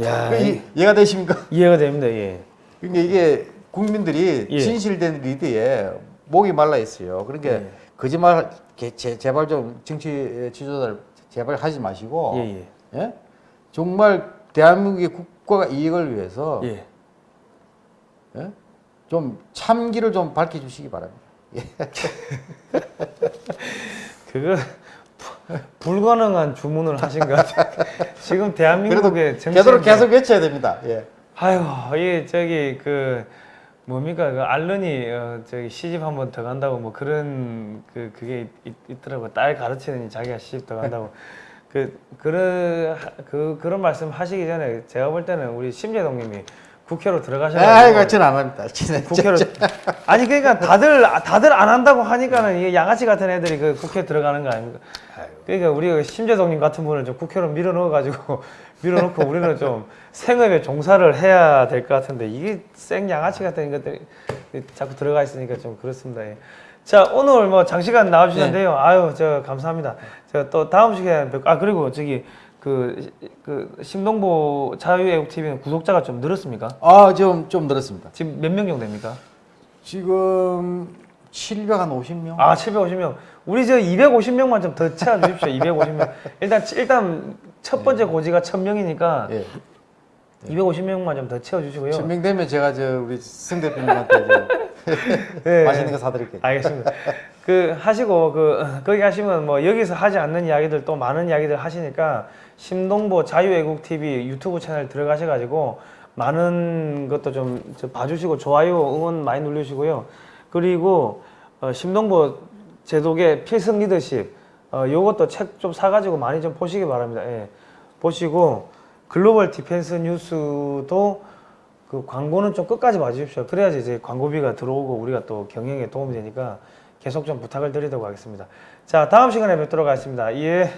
야, 그 이- 이해가 되십니까? 이해가 됩니다. 예. 그러니까 이게 국민들이 예. 진실된 리더에 목이 말라 있어요. 그러니까 예. 거짓말 개- 제, 제발 좀 정치 지도자들 제발 하지 마시고 예, 예. 예? 정말 대한민국의 국가 이익을 위해서 예. 예? 좀 참기를 좀 밝혀주시기 바랍니다. 그거 부- 불가능한 주문을 하신 것 같아요. 지금 대한민국의 그래도 계속 외쳐야 됩니다. 예. 아유, 이 저기 그 뭡니까 그 알른이 어, 저기 시집 한 번 더 간다고 뭐 그런 그 그게 있, 있더라고 딸 가르치는 자기가 시집 더 간다고 그 그런 하- 그 그런 말씀 하시기 전에 제가 볼 때는 우리 심재동님이 국회로 들어가셔야 아이고 저는 안 합니다. 국회로 아니 그러니까 다들 다들 안 한다고 하니까는 이게 양아치 같은 애들이 그 국회 들어가는 거 아닙니까? 그러니까 우리 심재동님 같은 분을 좀 국회로 밀어 넣어 가지고 밀어 넣고 우리는 좀 생업에 종사를 해야 될 것 같은데 이게 생 양아치 같은 것들이 자꾸 들어가 있으니까 좀 그렇습니다. 예. 자 오늘 뭐 장시간 나와주셨는데요. 아유 저 감사합니다. 제가 또 다음 시간에 뵙고 아 그리고 저기 그, 그 심동보 자유애국 TV는 구독자가 좀 늘었습니까? 아, 좀, 좀 늘었습니다. 지금 몇 명 정도 됩니까? 지금 750명? 아, 750명. 우리 저 250명만 좀 더 채워 주십시오. 250명. 일단 일단 첫 번째 고지가 1000명이니까 예. 250명만 좀 더 채워 주시고요. 1000명 되면 제가 저 우리 승 대표님한테 저 예, 맛있는 예. 거 사드릴게요. 알겠습니다. 그 하시고 그 거기 하시면 뭐 여기서 하지 않는 이야기들 또 많은 이야기들 하시니까 심동보 자유애국 TV 유튜브 채널 들어가셔 가지고 많은 것도 좀저 봐주시고 좋아요 응원 많이 눌러주시고요. 그리고 어, 심동보 제독의 필승 리더십 어, 요것도 책 좀 사가지고 많이 좀 보시기 바랍니다. 예. 보시고 글로벌 디펜스 뉴스도 그 광고는 좀 끝까지 봐주십시오. 그래야지 이제 광고비가 들어오고 우리가 또 경영에 도움이 되니까 계속 좀 부탁을 드리도록 하겠습니다. 자, 다음 시간에 뵙도록 하겠습니다. 예.